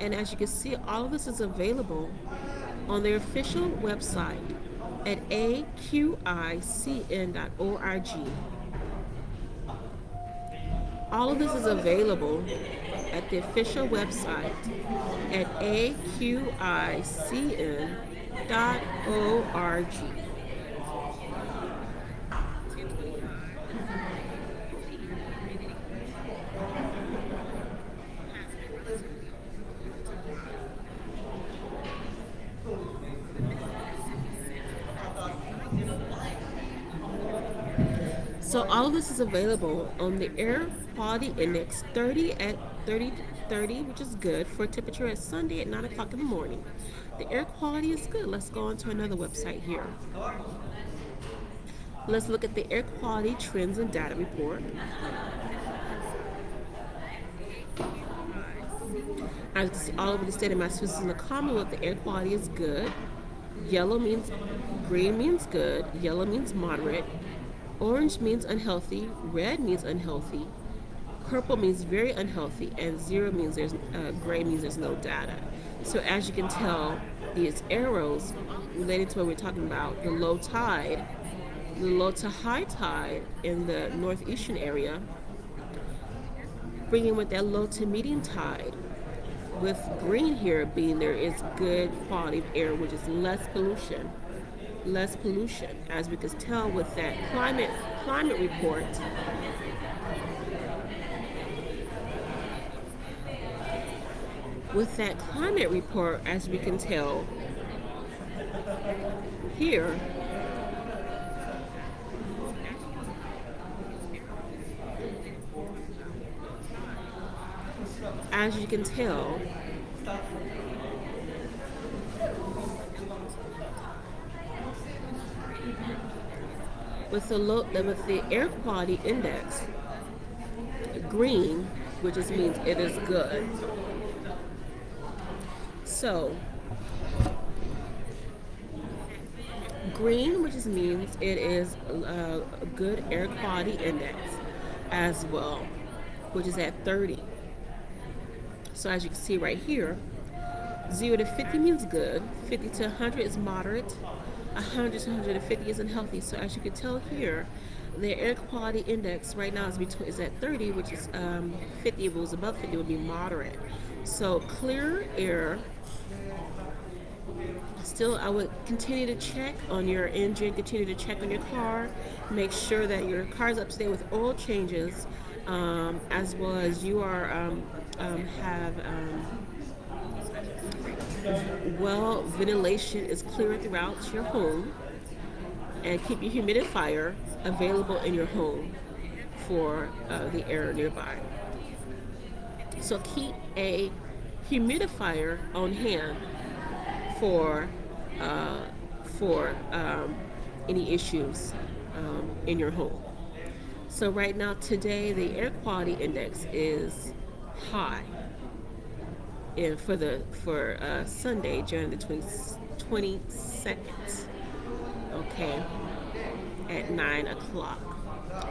And as you can see, all of this is available on their official website at aqicn.org. All of this is available at the official website at aqicn.org. So all of this available on the Air Quality Index 30 at 30 30, which is good for temperature at Sunday at 9 o'clock in the morning. The air quality is good. Let's go on to another website here. Let's look at the air quality trends and data report. As you see all over the state of Massachusetts and the Commonwealth, the air quality is good. Yellow means green means good. Yellow means moderate. Orange means unhealthy, red means unhealthy, Purple means very unhealthy, and zero means there's uh, gray means there's no data. So as you can tell, these arrows related to what we're talking about, the low tide, the low to high tide in the northeastern area, bringing with that low to medium tide. With green here being there is good quality of air, which is less pollution less pollution, as we could tell with that climate climate report. With that climate report, as we can tell here, as you can tell, with the low, with the air quality index green, which just means it is good. So green, which just means it is uh, a good air quality index as well, which is at 30. So as you can see right here, 0 to 50 means good, 50 to 100 is moderate, 100 to 150 isn't healthy. So as you can tell here, the air quality index right now is between is at 30, which is um, 50. If it was above 50, it would be moderate. So clear air. Still, I would continue to check on your engine, continue to check on your car, make sure that your car is up to date with oil changes, um, as well as you are um, um have um, well ventilation is clear throughout your home and keep your humidifier available in your home for uh, the air nearby. So keep a humidifier on hand for uh, for um, any issues um, in your home. So right now today the air quality index is high for the for uh, Sunday, during the 20, 22nd. Okay, at 9 o'clock.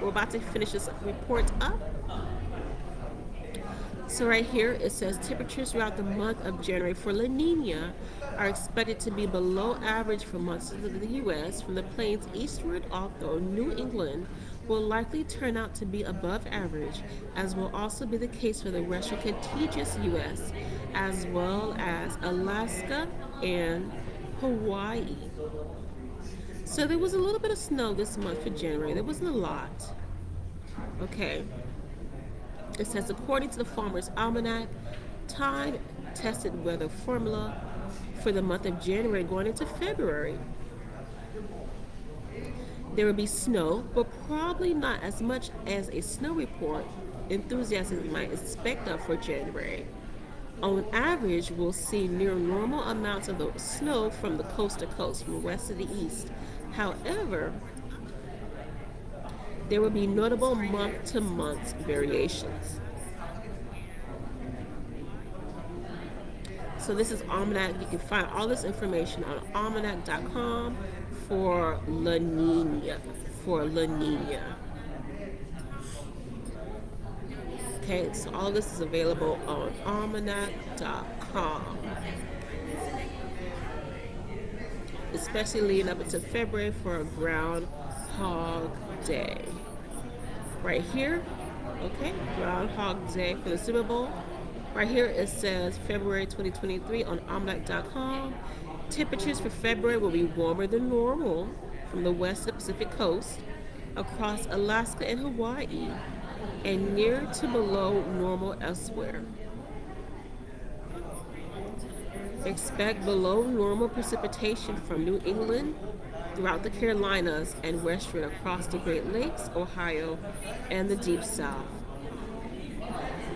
We're about to finish this report up. So right here it says temperatures throughout the month of January for La Nina are expected to be below average for months of the U.S. from the plains eastward, although New England will likely turn out to be above average, as will also be the case for the rest of contiguous U.S as well as Alaska and Hawaii. So there was a little bit of snow this month for January. There wasn't a lot. Okay. It says, according to the Farmer's Almanac, time tested weather formula for the month of January going into February. There will be snow, but probably not as much as a snow report enthusiasts might expect of for January. On average, we'll see near normal amounts of the snow from the coast to coast, from west to the east. However, there will be notable month-to-month variations. So this is Almanac. You can find all this information on almanac.com for La Nina. For La Nina. Okay, so all this is available on almanac.com. Especially leading up into February for a Groundhog Day. Right here, okay, Groundhog Day for the Super Bowl. Right here it says February 2023 on almanac.com. Temperatures for February will be warmer than normal from the west to Pacific coast across Alaska and Hawaii and near to below normal elsewhere. Expect below normal precipitation from New England throughout the Carolinas and westward across the Great Lakes, Ohio, and the Deep South,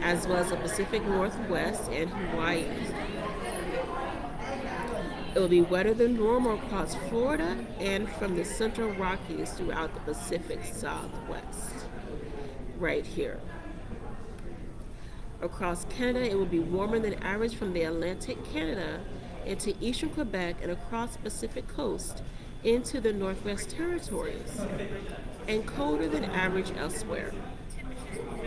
as well as the Pacific Northwest and Hawaii. It will be wetter than normal across Florida and from the Central Rockies throughout the Pacific Southwest right here. Across Canada, it will be warmer than average from the Atlantic Canada into eastern Quebec and across Pacific coast into the Northwest Territories, and colder than average elsewhere.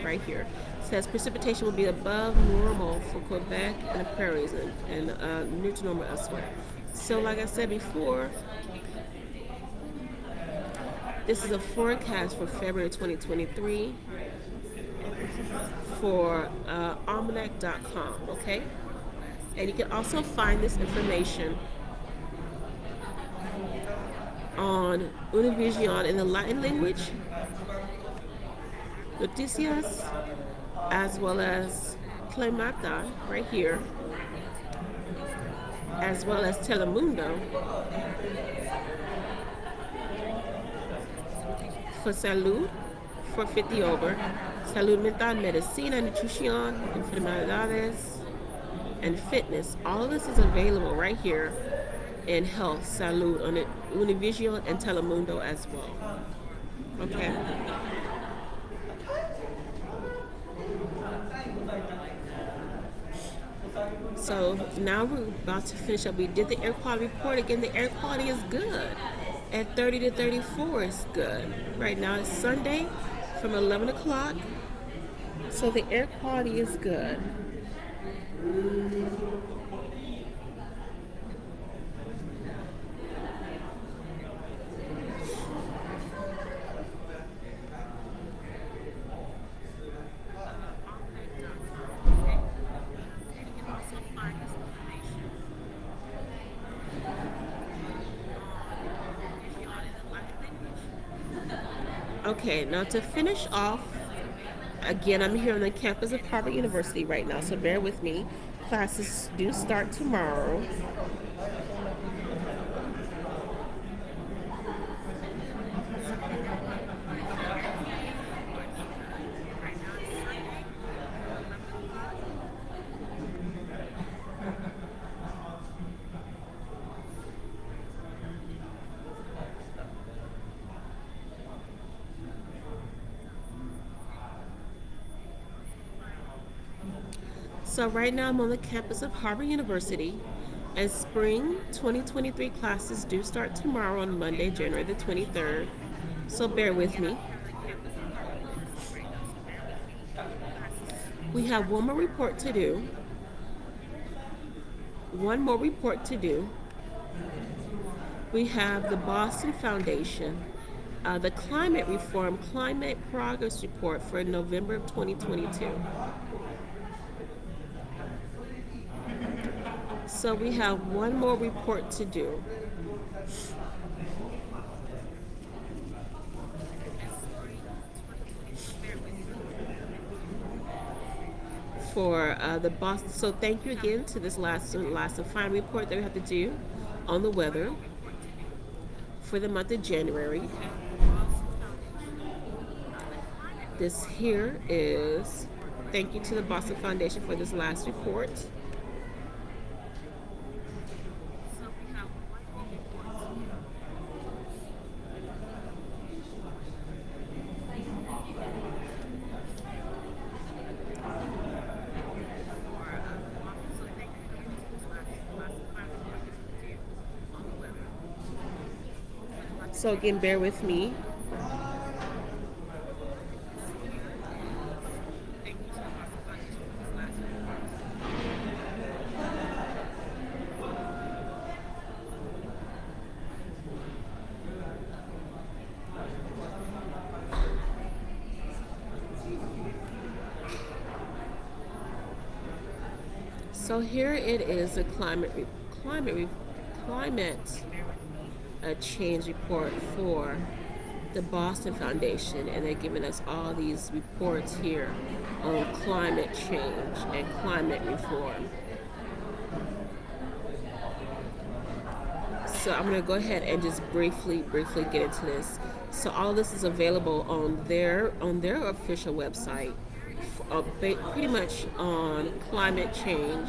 Right here. Says precipitation will be above normal for Quebec and the prairies and, and uh, near to normal elsewhere. So, like I said before, this is a forecast for February 2023 for uh, almanac.com, okay? And you can also find this information on Univision in the Latin language, Noticias, as well as Climata right here, as well as Telemundo for salud for 50 over, salud mental, medicina, nutrición, enfermedades, and fitness. All this is available right here in health, salud, on Univision and Telemundo as well. Okay. So now we're about to finish up. We did the air quality report. Again, the air quality is good. At 30 to 34 is good. Right now it's Sunday from 11 o'clock. So the air quality is good. Okay, now to finish off, again, I'm here on the campus of Harvard University right now, so bear with me. Classes do start tomorrow. So right now I'm on the campus of Harvard University and spring 2023 classes do start tomorrow on Monday, January the 23rd. So bear with me. We have one more report to do. One more report to do. We have the Boston Foundation, uh, the Climate Reform Climate Progress Report for November of 2022. So we have one more report to do. For uh, the Boston, so thank you again to this last last and final report that we have to do on the weather for the month of January. This here is thank you to the Boston Foundation for this last report. So again, bear with me. So here it is, a climate, climate, climate a change report for the Boston Foundation, and they're giving us all these reports here on climate change and climate reform. So I'm going to go ahead and just briefly, briefly get into this. So all this is available on their on their official website, uh, pretty much on climate change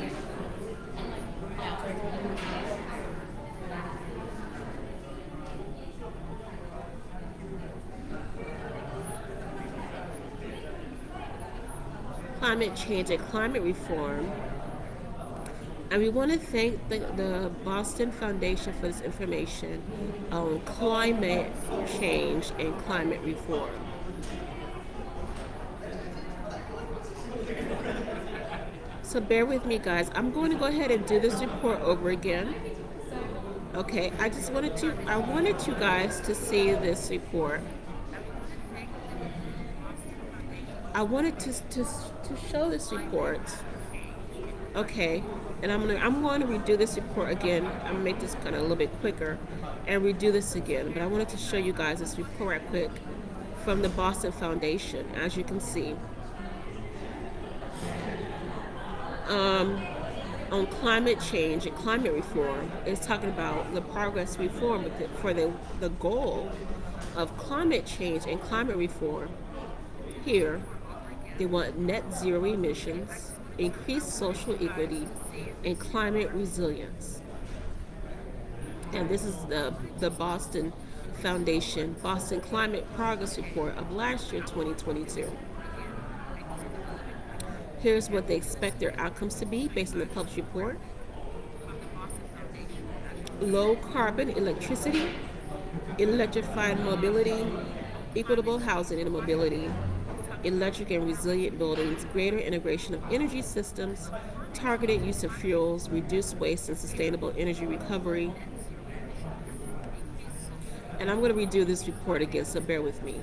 climate change and climate reform. And we want to thank the, the Boston Foundation for this information on climate change and climate reform. So bear with me guys. I'm going to go ahead and do this report over again. Okay, I just wanted to, I wanted you guys to see this report. I wanted to, to, to show this report. Okay, and I'm gonna I'm going to redo this report again. I'm gonna make this kind of a little bit quicker and redo this again. But I wanted to show you guys this report right quick from the Boston Foundation, as you can see. Um, on climate change and climate reform is talking about the progress reform for the, the goal of climate change and climate reform here they want net zero emissions, increased social equity, and climate resilience. And this is the, the Boston Foundation Boston Climate Progress Report of last year, 2022. Here's what they expect their outcomes to be based on the published report. Low carbon electricity, electrified mobility, equitable housing and mobility, electric and resilient buildings, greater integration of energy systems, targeted use of fuels, reduced waste and sustainable energy recovery. And I'm going to redo this report again, so bear with me.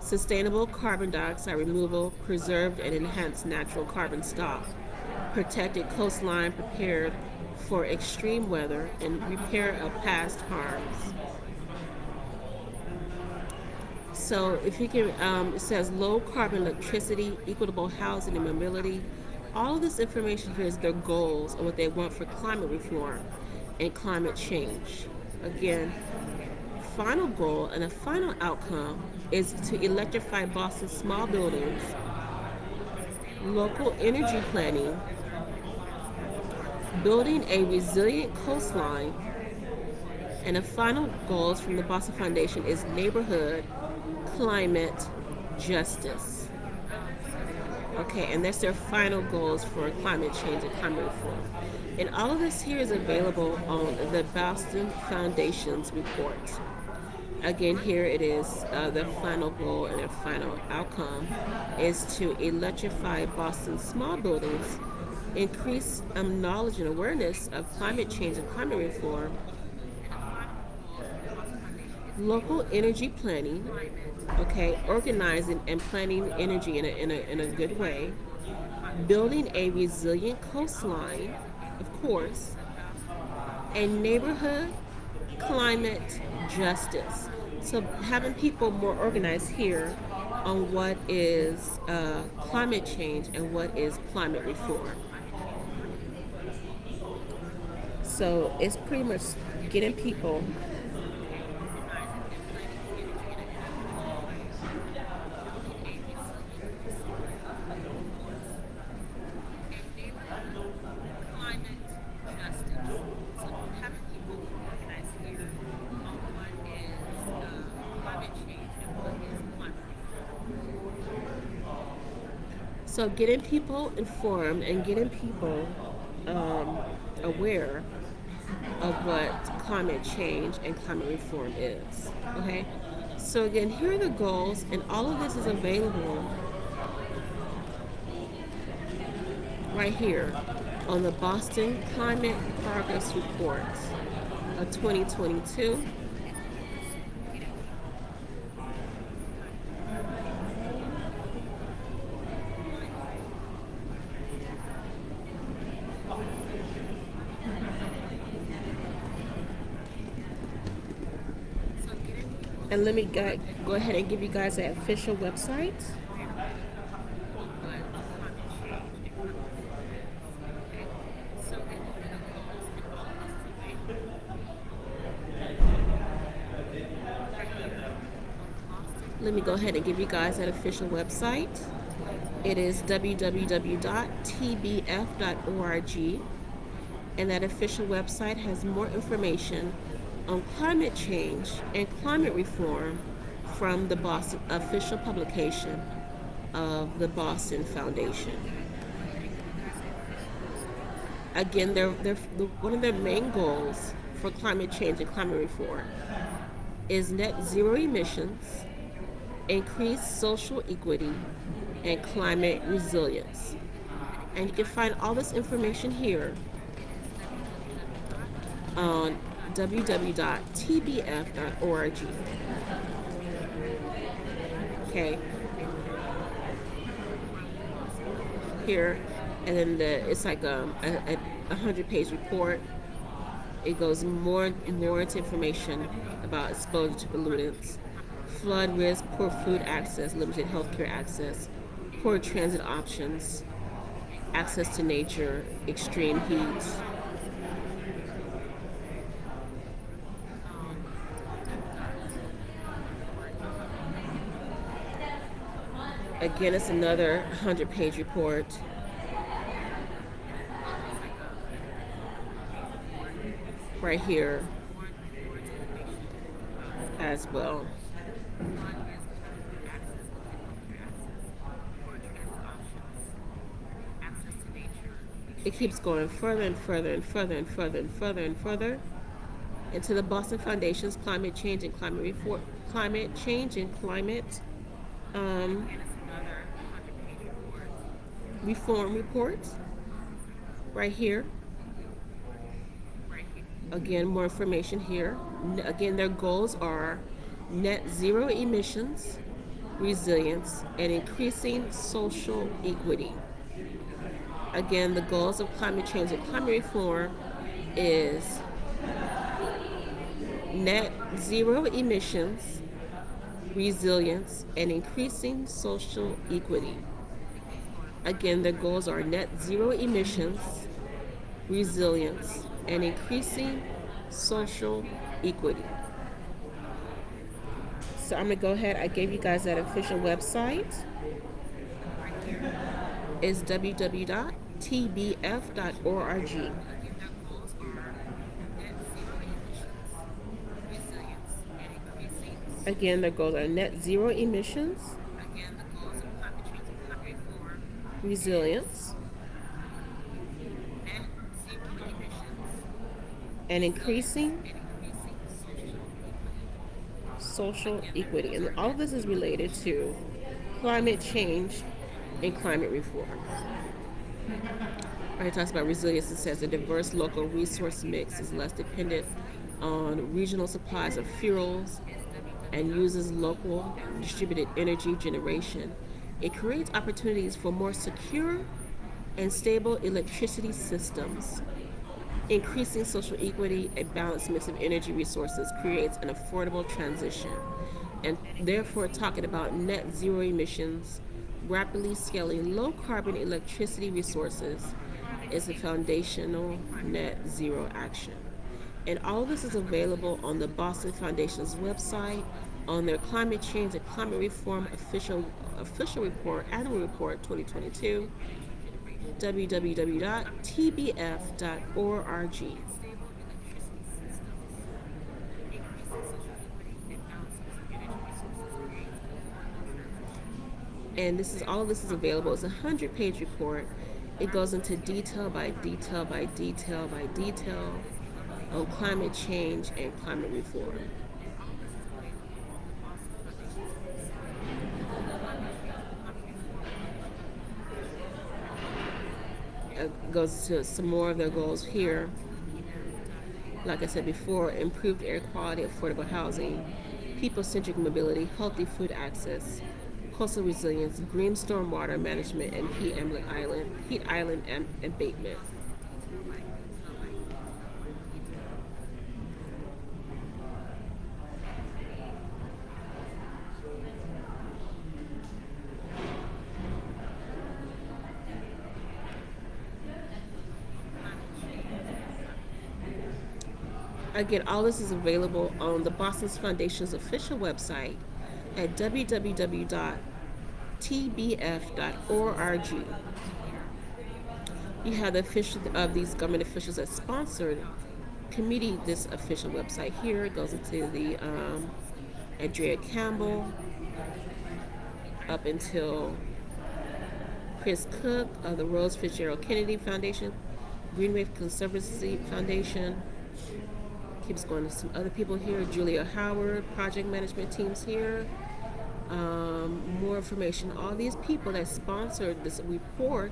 Sustainable carbon dioxide removal, preserved and enhanced natural carbon stock, protected coastline prepared for extreme weather, and repair of past harms. So if you can, um, it says low carbon electricity, equitable housing and mobility. All of this information here is their goals and what they want for climate reform and climate change. Again, final goal and a final outcome is to electrify Boston's small buildings, local energy planning, building a resilient coastline, and the final goals from the Boston Foundation is neighborhood climate justice. Okay, and that's their final goals for climate change and climate reform. And all of this here is available on the Boston Foundation's report. Again, here it is, uh, the final goal and the final outcome is to electrify Boston's small buildings, increase um, knowledge and awareness of climate change and climate reform, local energy planning, okay, organizing and planning energy in a, in a, in a good way, building a resilient coastline, of course, and neighborhood climate justice. So having people more organized here on what is uh, climate change and what is climate reform. So it's pretty much getting people So getting people informed and getting people um, aware of what climate change and climate reform is. Okay? So again, here are the goals, and all of this is available right here on the Boston Climate Progress Report of 2022. And let me go, ahead and give you guys the official website. Let me go ahead and give you guys that official website. It is www.tbf.org, and that official website has more information on climate change and climate reform from the Boston official publication of the Boston Foundation. Again, they're, they're, one of their main goals for climate change and climate reform is net zero emissions, increased social equity, and climate resilience. And you can find all this information here on www.tbf.org. Okay. Here, and then the, it's like um, a, a, hundred page report. It goes more and more into information about exposure to pollutants, flood risk, poor food access, limited healthcare access, poor transit options, access to nature, extreme heat. Again, it's another 100 page report. Right here as well. it keeps going further and further and further and further and further and further into the Boston Foundation's climate change and climate reform, climate change and climate um, reform report right here. Again, more information here. Again, their goals are net zero emissions, resilience, and increasing social equity again, the goals of climate change and climate reform is net zero emissions, resilience, and increasing social equity. Again, the goals are net zero emissions, resilience, and increasing social equity. So I'm gonna go ahead, I gave you guys that official website. Is www tbf.org. Again, the goals are net zero emissions, resilience, and increasing social equity. And all of this is related to climate change and climate reform. Right, it talks about resilience. It says a diverse local resource mix is less dependent on regional supplies of fuels and uses local distributed energy generation. It creates opportunities for more secure and stable electricity systems. Increasing social equity, and balanced mix of energy resources creates an affordable transition. And therefore, talking about net zero emissions, rapidly scaling low carbon electricity resources is a foundational net zero action. And all this is available on the Boston Foundation's website, on their climate change and climate reform official official report, annual report 2022, www.tbf.org. And this is all of this is available. It's a hundred page report it goes into detail by detail by detail by detail on climate change and climate reform. Uh, goes to some more of their goals here. Like I said before, improved air quality, affordable housing, people-centric mobility, healthy food access, coastal resilience, green stormwater management, and heat island, heat island abatement. Again, all this is available on the Boston Foundation's official website at www.tbf.org. You have the official of these government officials that sponsored committee this official website here. It goes into the um, Andrea Campbell up until Chris Cook of the Rose Fitzgerald Kennedy Foundation, Greenway Conservancy Foundation. Keeps going to some other people here. Julia Howard, project management teams here. Um, more information. All these people that sponsored this report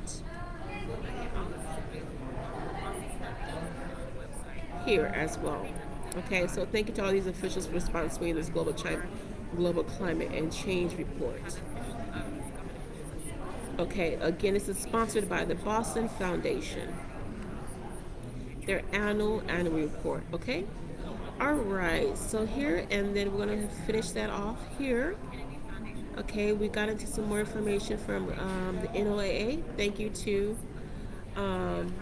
here as well. Okay, so thank you to all these officials for sponsoring this global, global climate and change report. Okay, again, this is sponsored by the Boston Foundation. Their annual annual report. Okay. All right. So here, and then we're gonna finish that off here. Okay, we got into some more information from um, the NOAA. Thank you to um,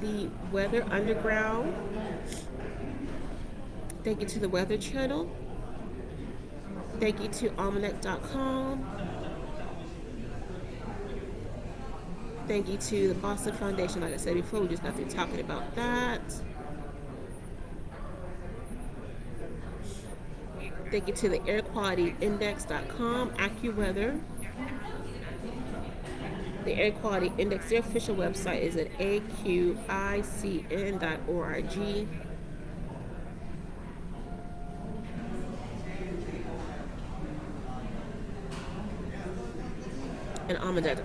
the Weather Underground. Thank you to the Weather Channel. Thank you to almanac.com. Thank you to the Boston Foundation. Like I said before, we just got through talking about that. Thank you to the airqualityindex.com, Quality AccuWeather. The Air Quality Index, their official website is at aqicn.org. and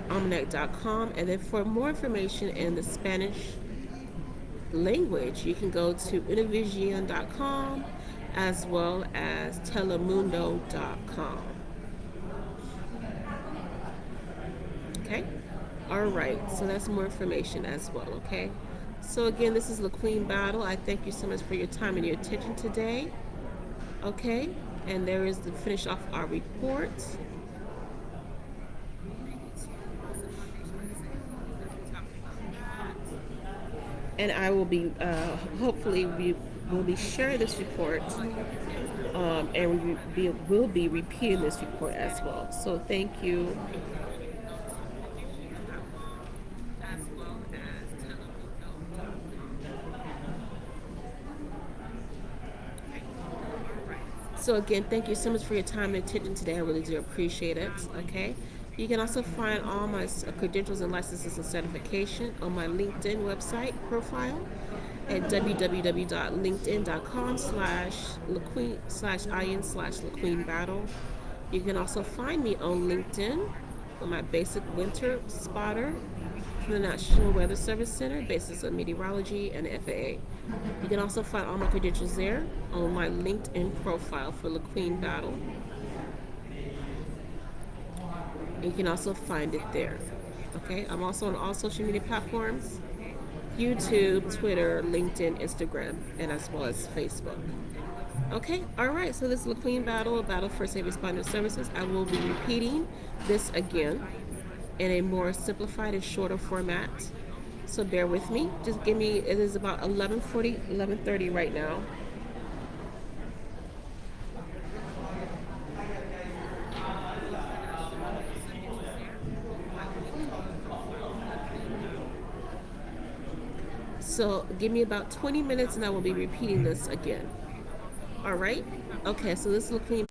almanac.com. And then for more information in the Spanish language, you can go to univision.com as well as telemundo.com. Okay? All right, so that's more information as well, okay? So again, this is LaQueen Battle. I thank you so much for your time and your attention today. Okay, and there is the finish off our report. And I will be, uh, hopefully, we will be sharing this report um, and we be, will be repeating this report as well. So thank you. So again, thank you so much for your time and attention today. I really do appreciate it. Okay. You can also find all my credentials and licenses and certification on my LinkedIn website profile at www.linkedin.com slash LaQueen slash IN slash LaQueen Battle. You can also find me on LinkedIn on my basic winter spotter from the National Weather Service Center, basis of meteorology and FAA. You can also find all my credentials there on my LinkedIn profile for LaQueen Battle. You can also find it there. Okay, I'm also on all social media platforms. YouTube, Twitter, LinkedIn, Instagram, and as well as Facebook. Okay, all right, so this is LaQueen Battle, a battle for safe responder services. I will be repeating this again in a more simplified and shorter format. So bear with me. Just give me, it is about 11.40, 11.30 right now. So give me about 20 minutes and I will be repeating this again. All right? Okay, so this will clean.